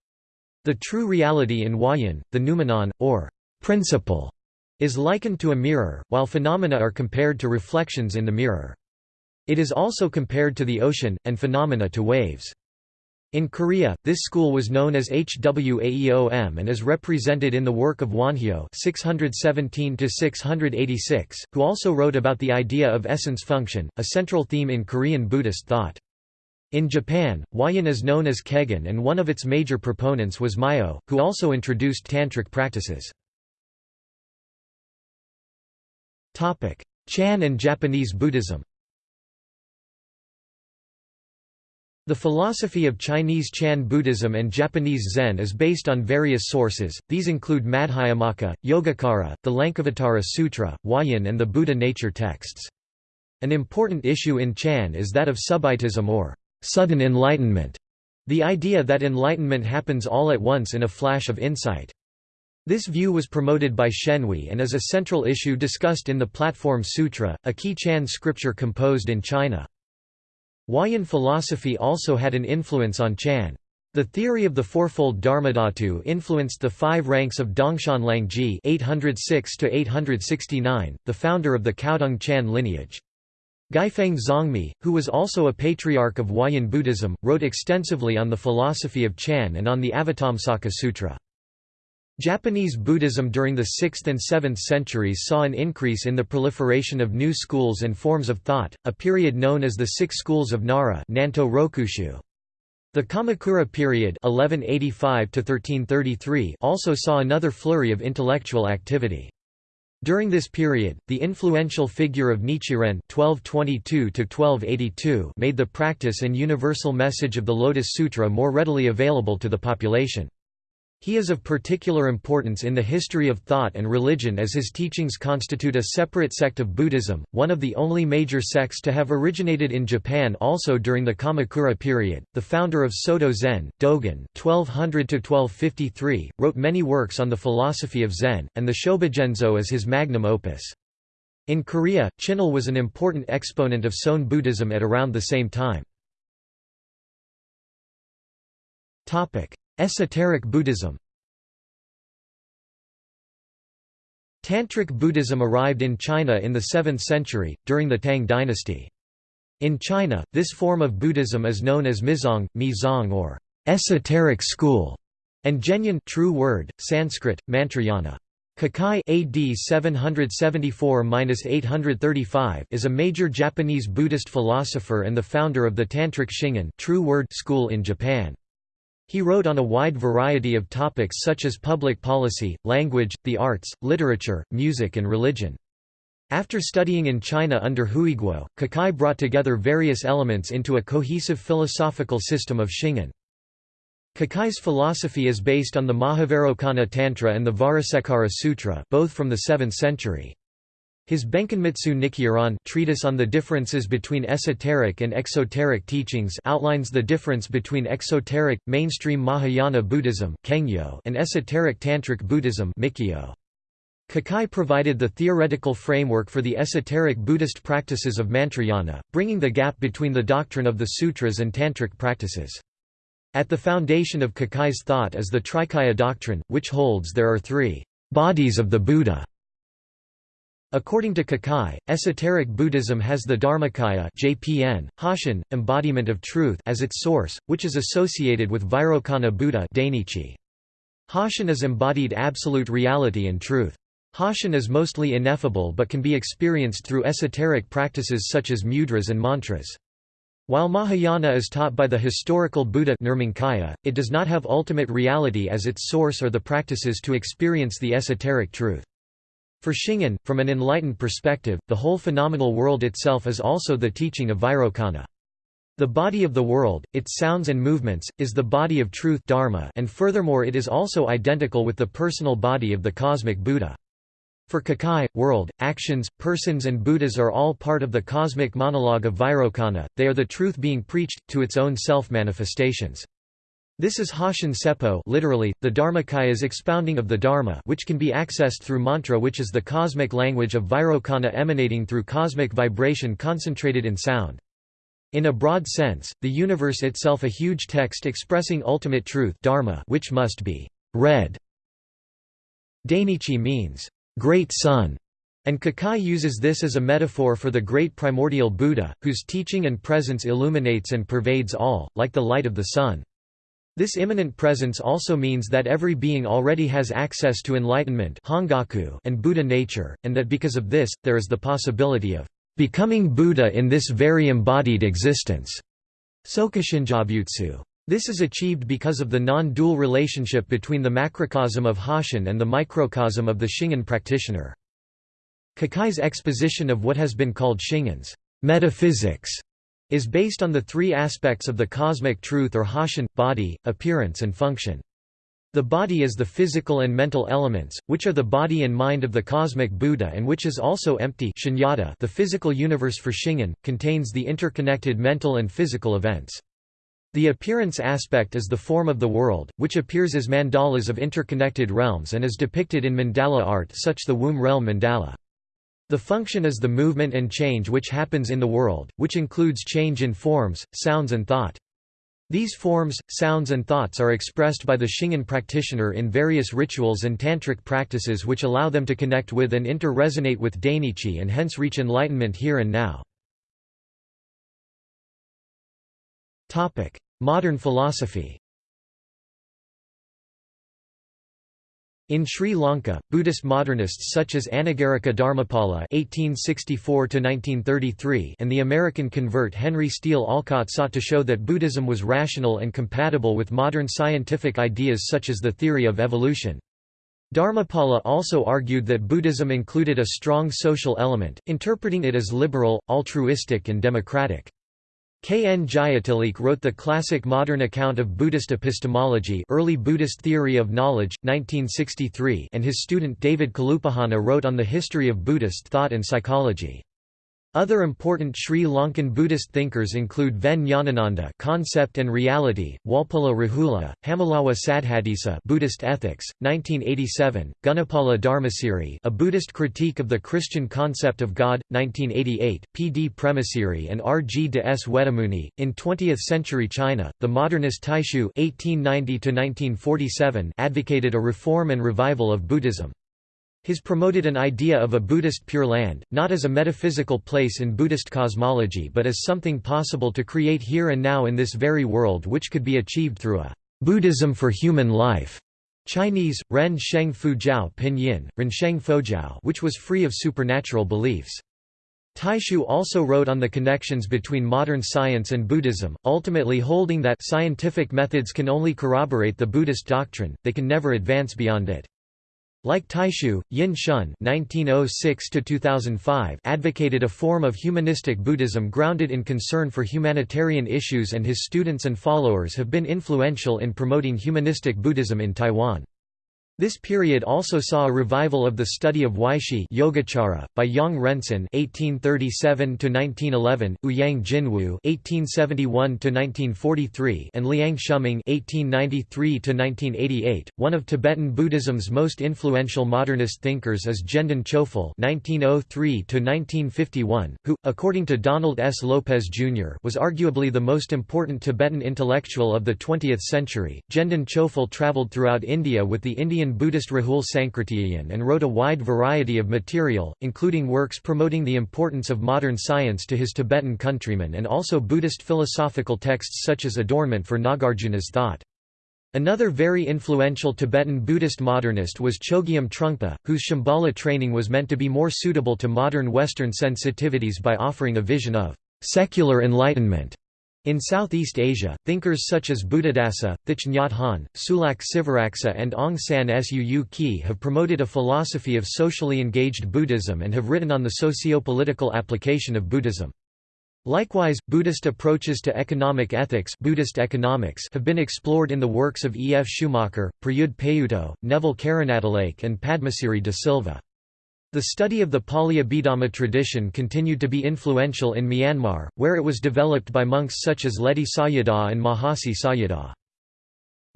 [SPEAKER 1] The true reality in Huayan, the noumenon, or principle, is likened to a mirror, while phenomena are compared to reflections in the mirror. It is also compared to the ocean, and phenomena to waves. In Korea, this school was known as Hwaeom and is represented in the work of Wonhyo (617–686), who also wrote about the idea of essence function, a central theme in Korean Buddhist thought. In Japan, Huayan is known as Kegon and one of its major proponents was Myo, who also introduced tantric practices. Chan and Japanese Buddhism The philosophy of Chinese Chan Buddhism and Japanese Zen is based on various sources, these include Madhyamaka, Yogacara, the Lankavatara Sutra, Huayan and the Buddha nature texts. An important issue in Chan is that of subitism or sudden enlightenment, the idea that enlightenment happens all at once in a flash of insight. This view was promoted by Shenhui and is a central issue discussed in the Platform Sutra, a key Chan scripture composed in China. Huayan philosophy also had an influence on Chan. The theory of the fourfold Dharmadhatu influenced the five ranks of Dongshan Liangjie (806–869), the founder of the Caodong Chan lineage. Guifeng Zongmi, who was also a patriarch of Huayan Buddhism, wrote extensively on the philosophy of Chan and on the Avatamsaka Sutra. Japanese Buddhism during the 6th and 7th centuries saw an increase in the proliferation of new schools and forms of thought, a period known as the Six Schools of Nara Nanto Rokushu. The Kamakura period 1185 also saw another flurry of intellectual activity. During this period, the influential figure of Nichiren (1222–1282) made the practice and universal message of the Lotus Sutra more readily available to the population. He is of particular importance in the history of thought and religion as his teachings constitute a separate sect of Buddhism, one of the only major sects to have originated in Japan also during the Kamakura period. The founder of Soto Zen, Dogen (1200–1253), wrote many works on the philosophy of Zen, and the Shobogenzo is his magnum opus. In Korea, Chinul was an important exponent of Seon Buddhism at around the same time. Esoteric Buddhism Tantric Buddhism arrived in China in the 7th century, during the Tang dynasty. In China, this form of Buddhism is known as Mizong, Mizong or esoteric school, and Zhenyan true word, Sanskrit, Mantrayana. Kukai AD 774-835 is a major Japanese Buddhist philosopher and the founder of the Tantric Shingon true word school in Japan. He wrote on a wide variety of topics such as public policy, language, the arts, literature, music and religion. After studying in China under Huiguo, Kukai brought together various elements into a cohesive philosophical system of Shingon. Kukai's philosophy is based on the Mahavairocana Tantra and the Vajrasekhara Sutra both from the 7th century. His Benkenmitsu Nikyoron treatise on the differences between esoteric and exoteric teachings outlines the difference between exoteric, mainstream Mahayana Buddhism and esoteric Tantric Buddhism Kukai provided the theoretical framework for the esoteric Buddhist practices of Mantrayana, bringing the gap between the doctrine of the sutras and Tantric practices. At the foundation of Kukai's thought is the Trikaya doctrine, which holds there are three bodies of the Buddha According to Kukai, esoteric Buddhism has the Dharmakaya JPN, Hoshin, embodiment of truth as its source, which is associated with Vairocana Buddha Dainichi. Hoshin is embodied absolute reality and truth. Hoshin is mostly ineffable but can be experienced through esoteric practices such as mudras and mantras. While Mahayana is taught by the historical Buddha Nirmanakaya, it does not have ultimate reality as its source or the practices to experience the esoteric truth. For Shingon, from an enlightened perspective, the whole phenomenal world itself is also the teaching of Vairocana. The body of the world, its sounds and movements, is the body of truth dharma and furthermore it is also identical with the personal body of the cosmic Buddha. For Kukai, world, actions, persons and Buddhas are all part of the cosmic monologue of Vairocana, they are the truth being preached, to its own self-manifestations. This is Hoshin Seppo literally, the Dharmakaya's expounding of the Dharma which can be accessed through mantra which is the cosmic language of Vairocana emanating through cosmic vibration concentrated in sound. In a broad sense, the universe itself a huge text expressing ultimate truth dharma which must be read. Dainichi means, great sun, and Kukai uses this as a metaphor for the great primordial Buddha, whose teaching and presence illuminates and pervades all, like the light of the sun. This immanent presence also means that every being already has access to enlightenment and Buddha nature, and that because of this, there is the possibility of becoming Buddha in this very embodied existence. This is achieved because of the non-dual relationship between the macrocosm of Hoshin and the microcosm of the Shingon practitioner. Kukai's exposition of what has been called Shingon's metaphysics is based on the three aspects of the cosmic truth or Hoshin, body, appearance and function. The body is the physical and mental elements, which are the body and mind of the cosmic Buddha and which is also empty shunyata the physical universe for Shingon, contains the interconnected mental and physical events. The appearance aspect is the form of the world, which appears as mandalas of interconnected realms and is depicted in mandala art such the womb realm mandala. The function is the movement and change which happens in the world, which includes change in forms, sounds and thought. These forms, sounds and thoughts are expressed by the Shingon practitioner in various rituals and tantric practices which allow them to connect with and inter-resonate with Dainichi and hence reach enlightenment here and now. Modern philosophy In Sri Lanka, Buddhist modernists such as Anagarika Dharmapala (1864–1933) and the American convert Henry Steele Olcott sought to show that Buddhism was rational and compatible with modern scientific ideas such as the theory of evolution. Dharmapala also argued that Buddhism included a strong social element, interpreting it as liberal, altruistic and democratic. K. N. Jayatilleke wrote the classic modern account of Buddhist epistemology Early Buddhist Theory of Knowledge, 1963 and his student David Kalupahana wrote on the history of Buddhist thought and psychology. Other important Sri Lankan Buddhist thinkers include Ven Jnanananda Concept and Reality, Walpola Rahula, Hammalawa Saddhatissa Buddhist Ethics, 1987, Gunapala Dharmasiri A Buddhist Critique of the Christian Concept of God, 1988, P. D. Premasiri and R. G. de S. Wettimuny. In 20th-century China, the modernist Taixu (1890–1947) advocated a reform and revival of Buddhism. His promoted an idea of a Buddhist Pure Land, not as a metaphysical place in Buddhist cosmology but as something possible to create here and now in this very world which could be achieved through a Buddhism for human life. Chinese, Ren Sheng Fujiao Pinyin, Ren Rensheng Fojiao which was free of supernatural beliefs. Taixu also wrote on the connections between modern science and Buddhism, ultimately holding that scientific methods can only corroborate the Buddhist doctrine, they can never advance beyond it. Like Taixu, Yin Shun (1906–2005) advocated a form of humanistic Buddhism grounded in concern for humanitarian issues, and his students and followers have been influential in promoting humanistic Buddhism in Taiwan. This period also saw a revival of the study of Weishi Yogacara, by Yang Renshan (1837–1911), Ouyang Jinwu (1871–1943), and Liang Shuming (1893–1988). One of Tibetan Buddhism's most influential modernist thinkers is Gendun Chophel (1903–1951), who, according to Donald S. Lopez Jr., was arguably the most important Tibetan intellectual of the 20th century. Gendun Chophel traveled throughout India with the Indian Buddhist Rahul Sankrityayan and wrote a wide variety of material, including works promoting the importance of modern science to his Tibetan countrymen and also Buddhist philosophical texts such as Adornment for Nagarjuna's thought. Another very influential Tibetan Buddhist modernist was Chogyam Trungpa, whose Shambhala training was meant to be more suitable to modern Western sensitivities by offering a vision of secular enlightenment. In Southeast Asia, thinkers such as Buddhadasa, Thich Nhat Hanh, Sulak Sivaraksa and Aung San Suu Kyi have promoted a philosophy of socially engaged Buddhism and have written on the socio-political application of Buddhism. Likewise, Buddhist approaches to economic ethics Buddhist economics have been explored in the works of E. F. Schumacher, Prayudh Payutto, Neville Karunatilake and Padmasiri de Silva. The study of the Pali Abhidhamma tradition continued to be influential in Myanmar, where it was developed by monks such as Ledi Sayadaw and Mahasi Sayadaw.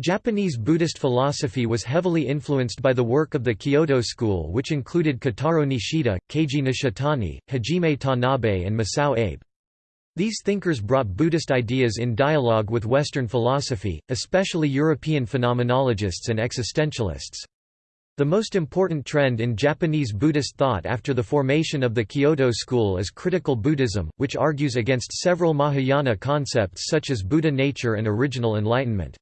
[SPEAKER 1] Japanese Buddhist philosophy was heavily influenced by the work of the Kyoto school which included Kitaro Nishida, Keiji Nishitani, Hajime Tanabe and Masao Abe. These thinkers brought Buddhist ideas in dialogue with Western philosophy, especially European phenomenologists and existentialists. The most important trend in Japanese Buddhist thought after the formation of the Kyoto school is critical Buddhism, which argues against several Mahayana concepts such as Buddha nature and original enlightenment.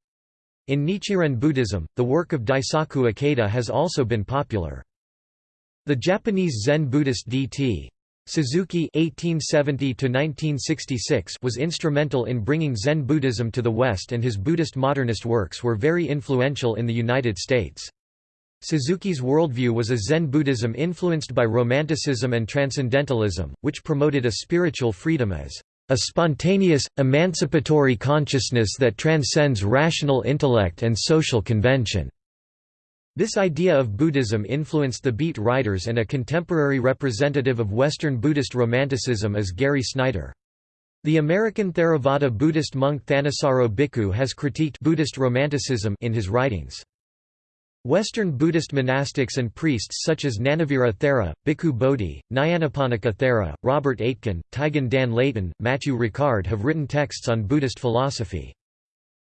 [SPEAKER 1] In Nichiren Buddhism, the work of Daisaku Ikeda has also been popular. The Japanese Zen Buddhist D.T. Suzuki (1870–1966) was instrumental in bringing Zen Buddhism to the West, and his Buddhist modernist works were very influential in the United States. Suzuki's worldview was a Zen Buddhism influenced by Romanticism and Transcendentalism, which promoted a spiritual freedom as a spontaneous, emancipatory consciousness that transcends rational intellect and social convention. This idea of Buddhism influenced the Beat writers and a contemporary representative of Western Buddhist Romanticism is Gary Snyder. The American Theravada Buddhist monk Thanissaro Bhikkhu has critiqued Buddhist Romanticism in his writings. Western Buddhist monastics and priests such as Nanavira Thera, Bhikkhu Bodhi, Nyanaponika Thera, Robert Aitken, Taigen Dan Leighton, Matthieu Ricard have written texts on Buddhist philosophy.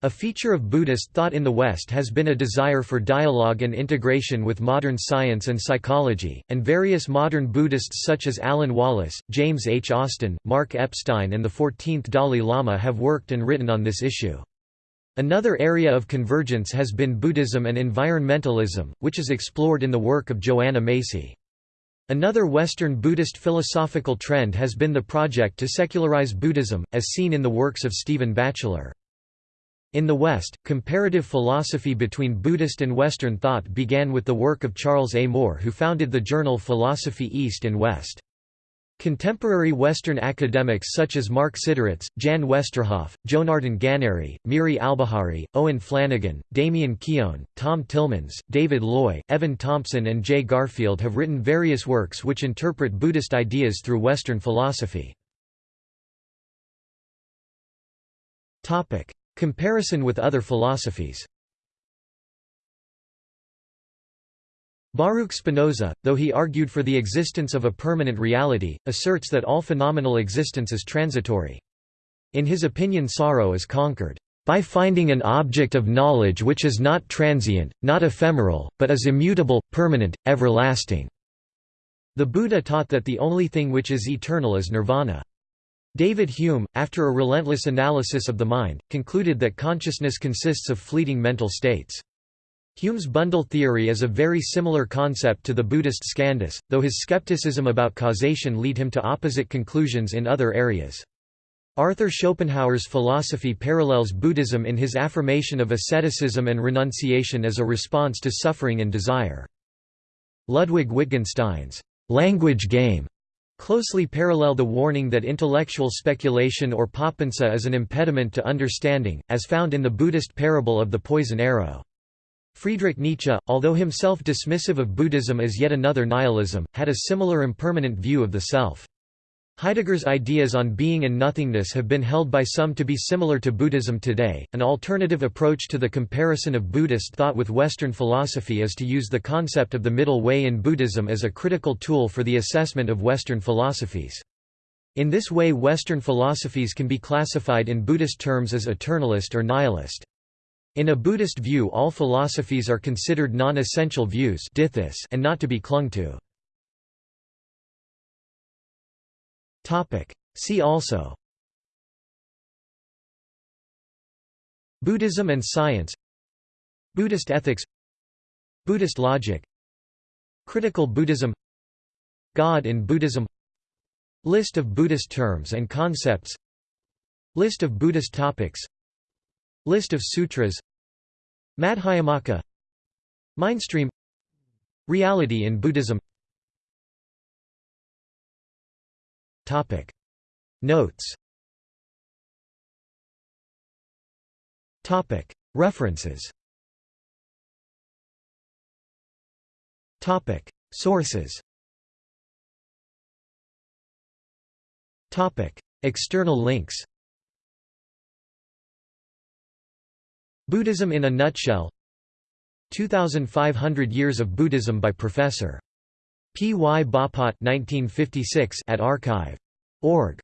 [SPEAKER 1] A feature of Buddhist thought in the West has been a desire for dialogue and integration with modern science and psychology, and various modern Buddhists such as Alan Wallace, James H. Austin, Mark Epstein and the 14th Dalai Lama have worked and written on this issue. Another area of convergence has been Buddhism and environmentalism, which is explored in the work of Joanna Macy. Another Western Buddhist philosophical trend has been the project to secularize Buddhism, as seen in the works of Stephen Batchelor. In the West, comparative philosophy between Buddhist and Western thought began with the work of Charles A. Moore who founded the journal Philosophy East and West. Contemporary Western academics such as Mark Siderits, Jan Westerhoff, Jonardon Ganeri, Miri Albahari, Owen Flanagan, Damian Keown, Tom Tillemans, David Loy, Evan Thompson and Jay Garfield have written various works which interpret Buddhist ideas through Western philosophy. Comparison with other philosophies Baruch Spinoza, though he argued for the existence of a permanent reality, asserts that all phenomenal existence is transitory. In his opinion sorrow is conquered, "...by finding an object of knowledge which is not transient, not ephemeral, but is immutable, permanent, everlasting." The Buddha taught that the only thing which is eternal is nirvana. David Hume, after a relentless analysis of the mind, concluded that consciousness consists of fleeting mental states. Hume's bundle theory is a very similar concept to the Buddhist skandhas, though his skepticism about causation lead him to opposite conclusions in other areas. Arthur Schopenhauer's philosophy parallels Buddhism in his affirmation of asceticism and renunciation as a response to suffering and desire. Ludwig Wittgenstein's language game closely parallel the warning that intellectual speculation or papanca is an impediment to understanding, as found in the Buddhist parable of the poison arrow. Friedrich Nietzsche, although himself dismissive of Buddhism as yet another nihilism, had a similar impermanent view of the self. Heidegger's ideas on being and nothingness have been held by some to be similar to Buddhism today. An alternative approach to the comparison of Buddhist thought with Western philosophy is to use the concept of the middle way in Buddhism as a critical tool for the assessment of Western philosophies. In this way Western philosophies can be classified in Buddhist terms as eternalist or nihilist. In a Buddhist view all philosophies are considered non-essential views and not to be clung to. See also. Buddhism and science. Buddhist ethics. Buddhist logic. Critical Buddhism. God in Buddhism. List of Buddhist terms and concepts. List of Buddhist topics List of sutras. Madhyamaka. Mindstream. Reality in Buddhism. Topic. Notes. Topic. References. Topic. Sources. Topic. External links Buddhism in a Nutshell 2500 Years of Buddhism by Professor. P. Y. Bapat 1956 at archive.org.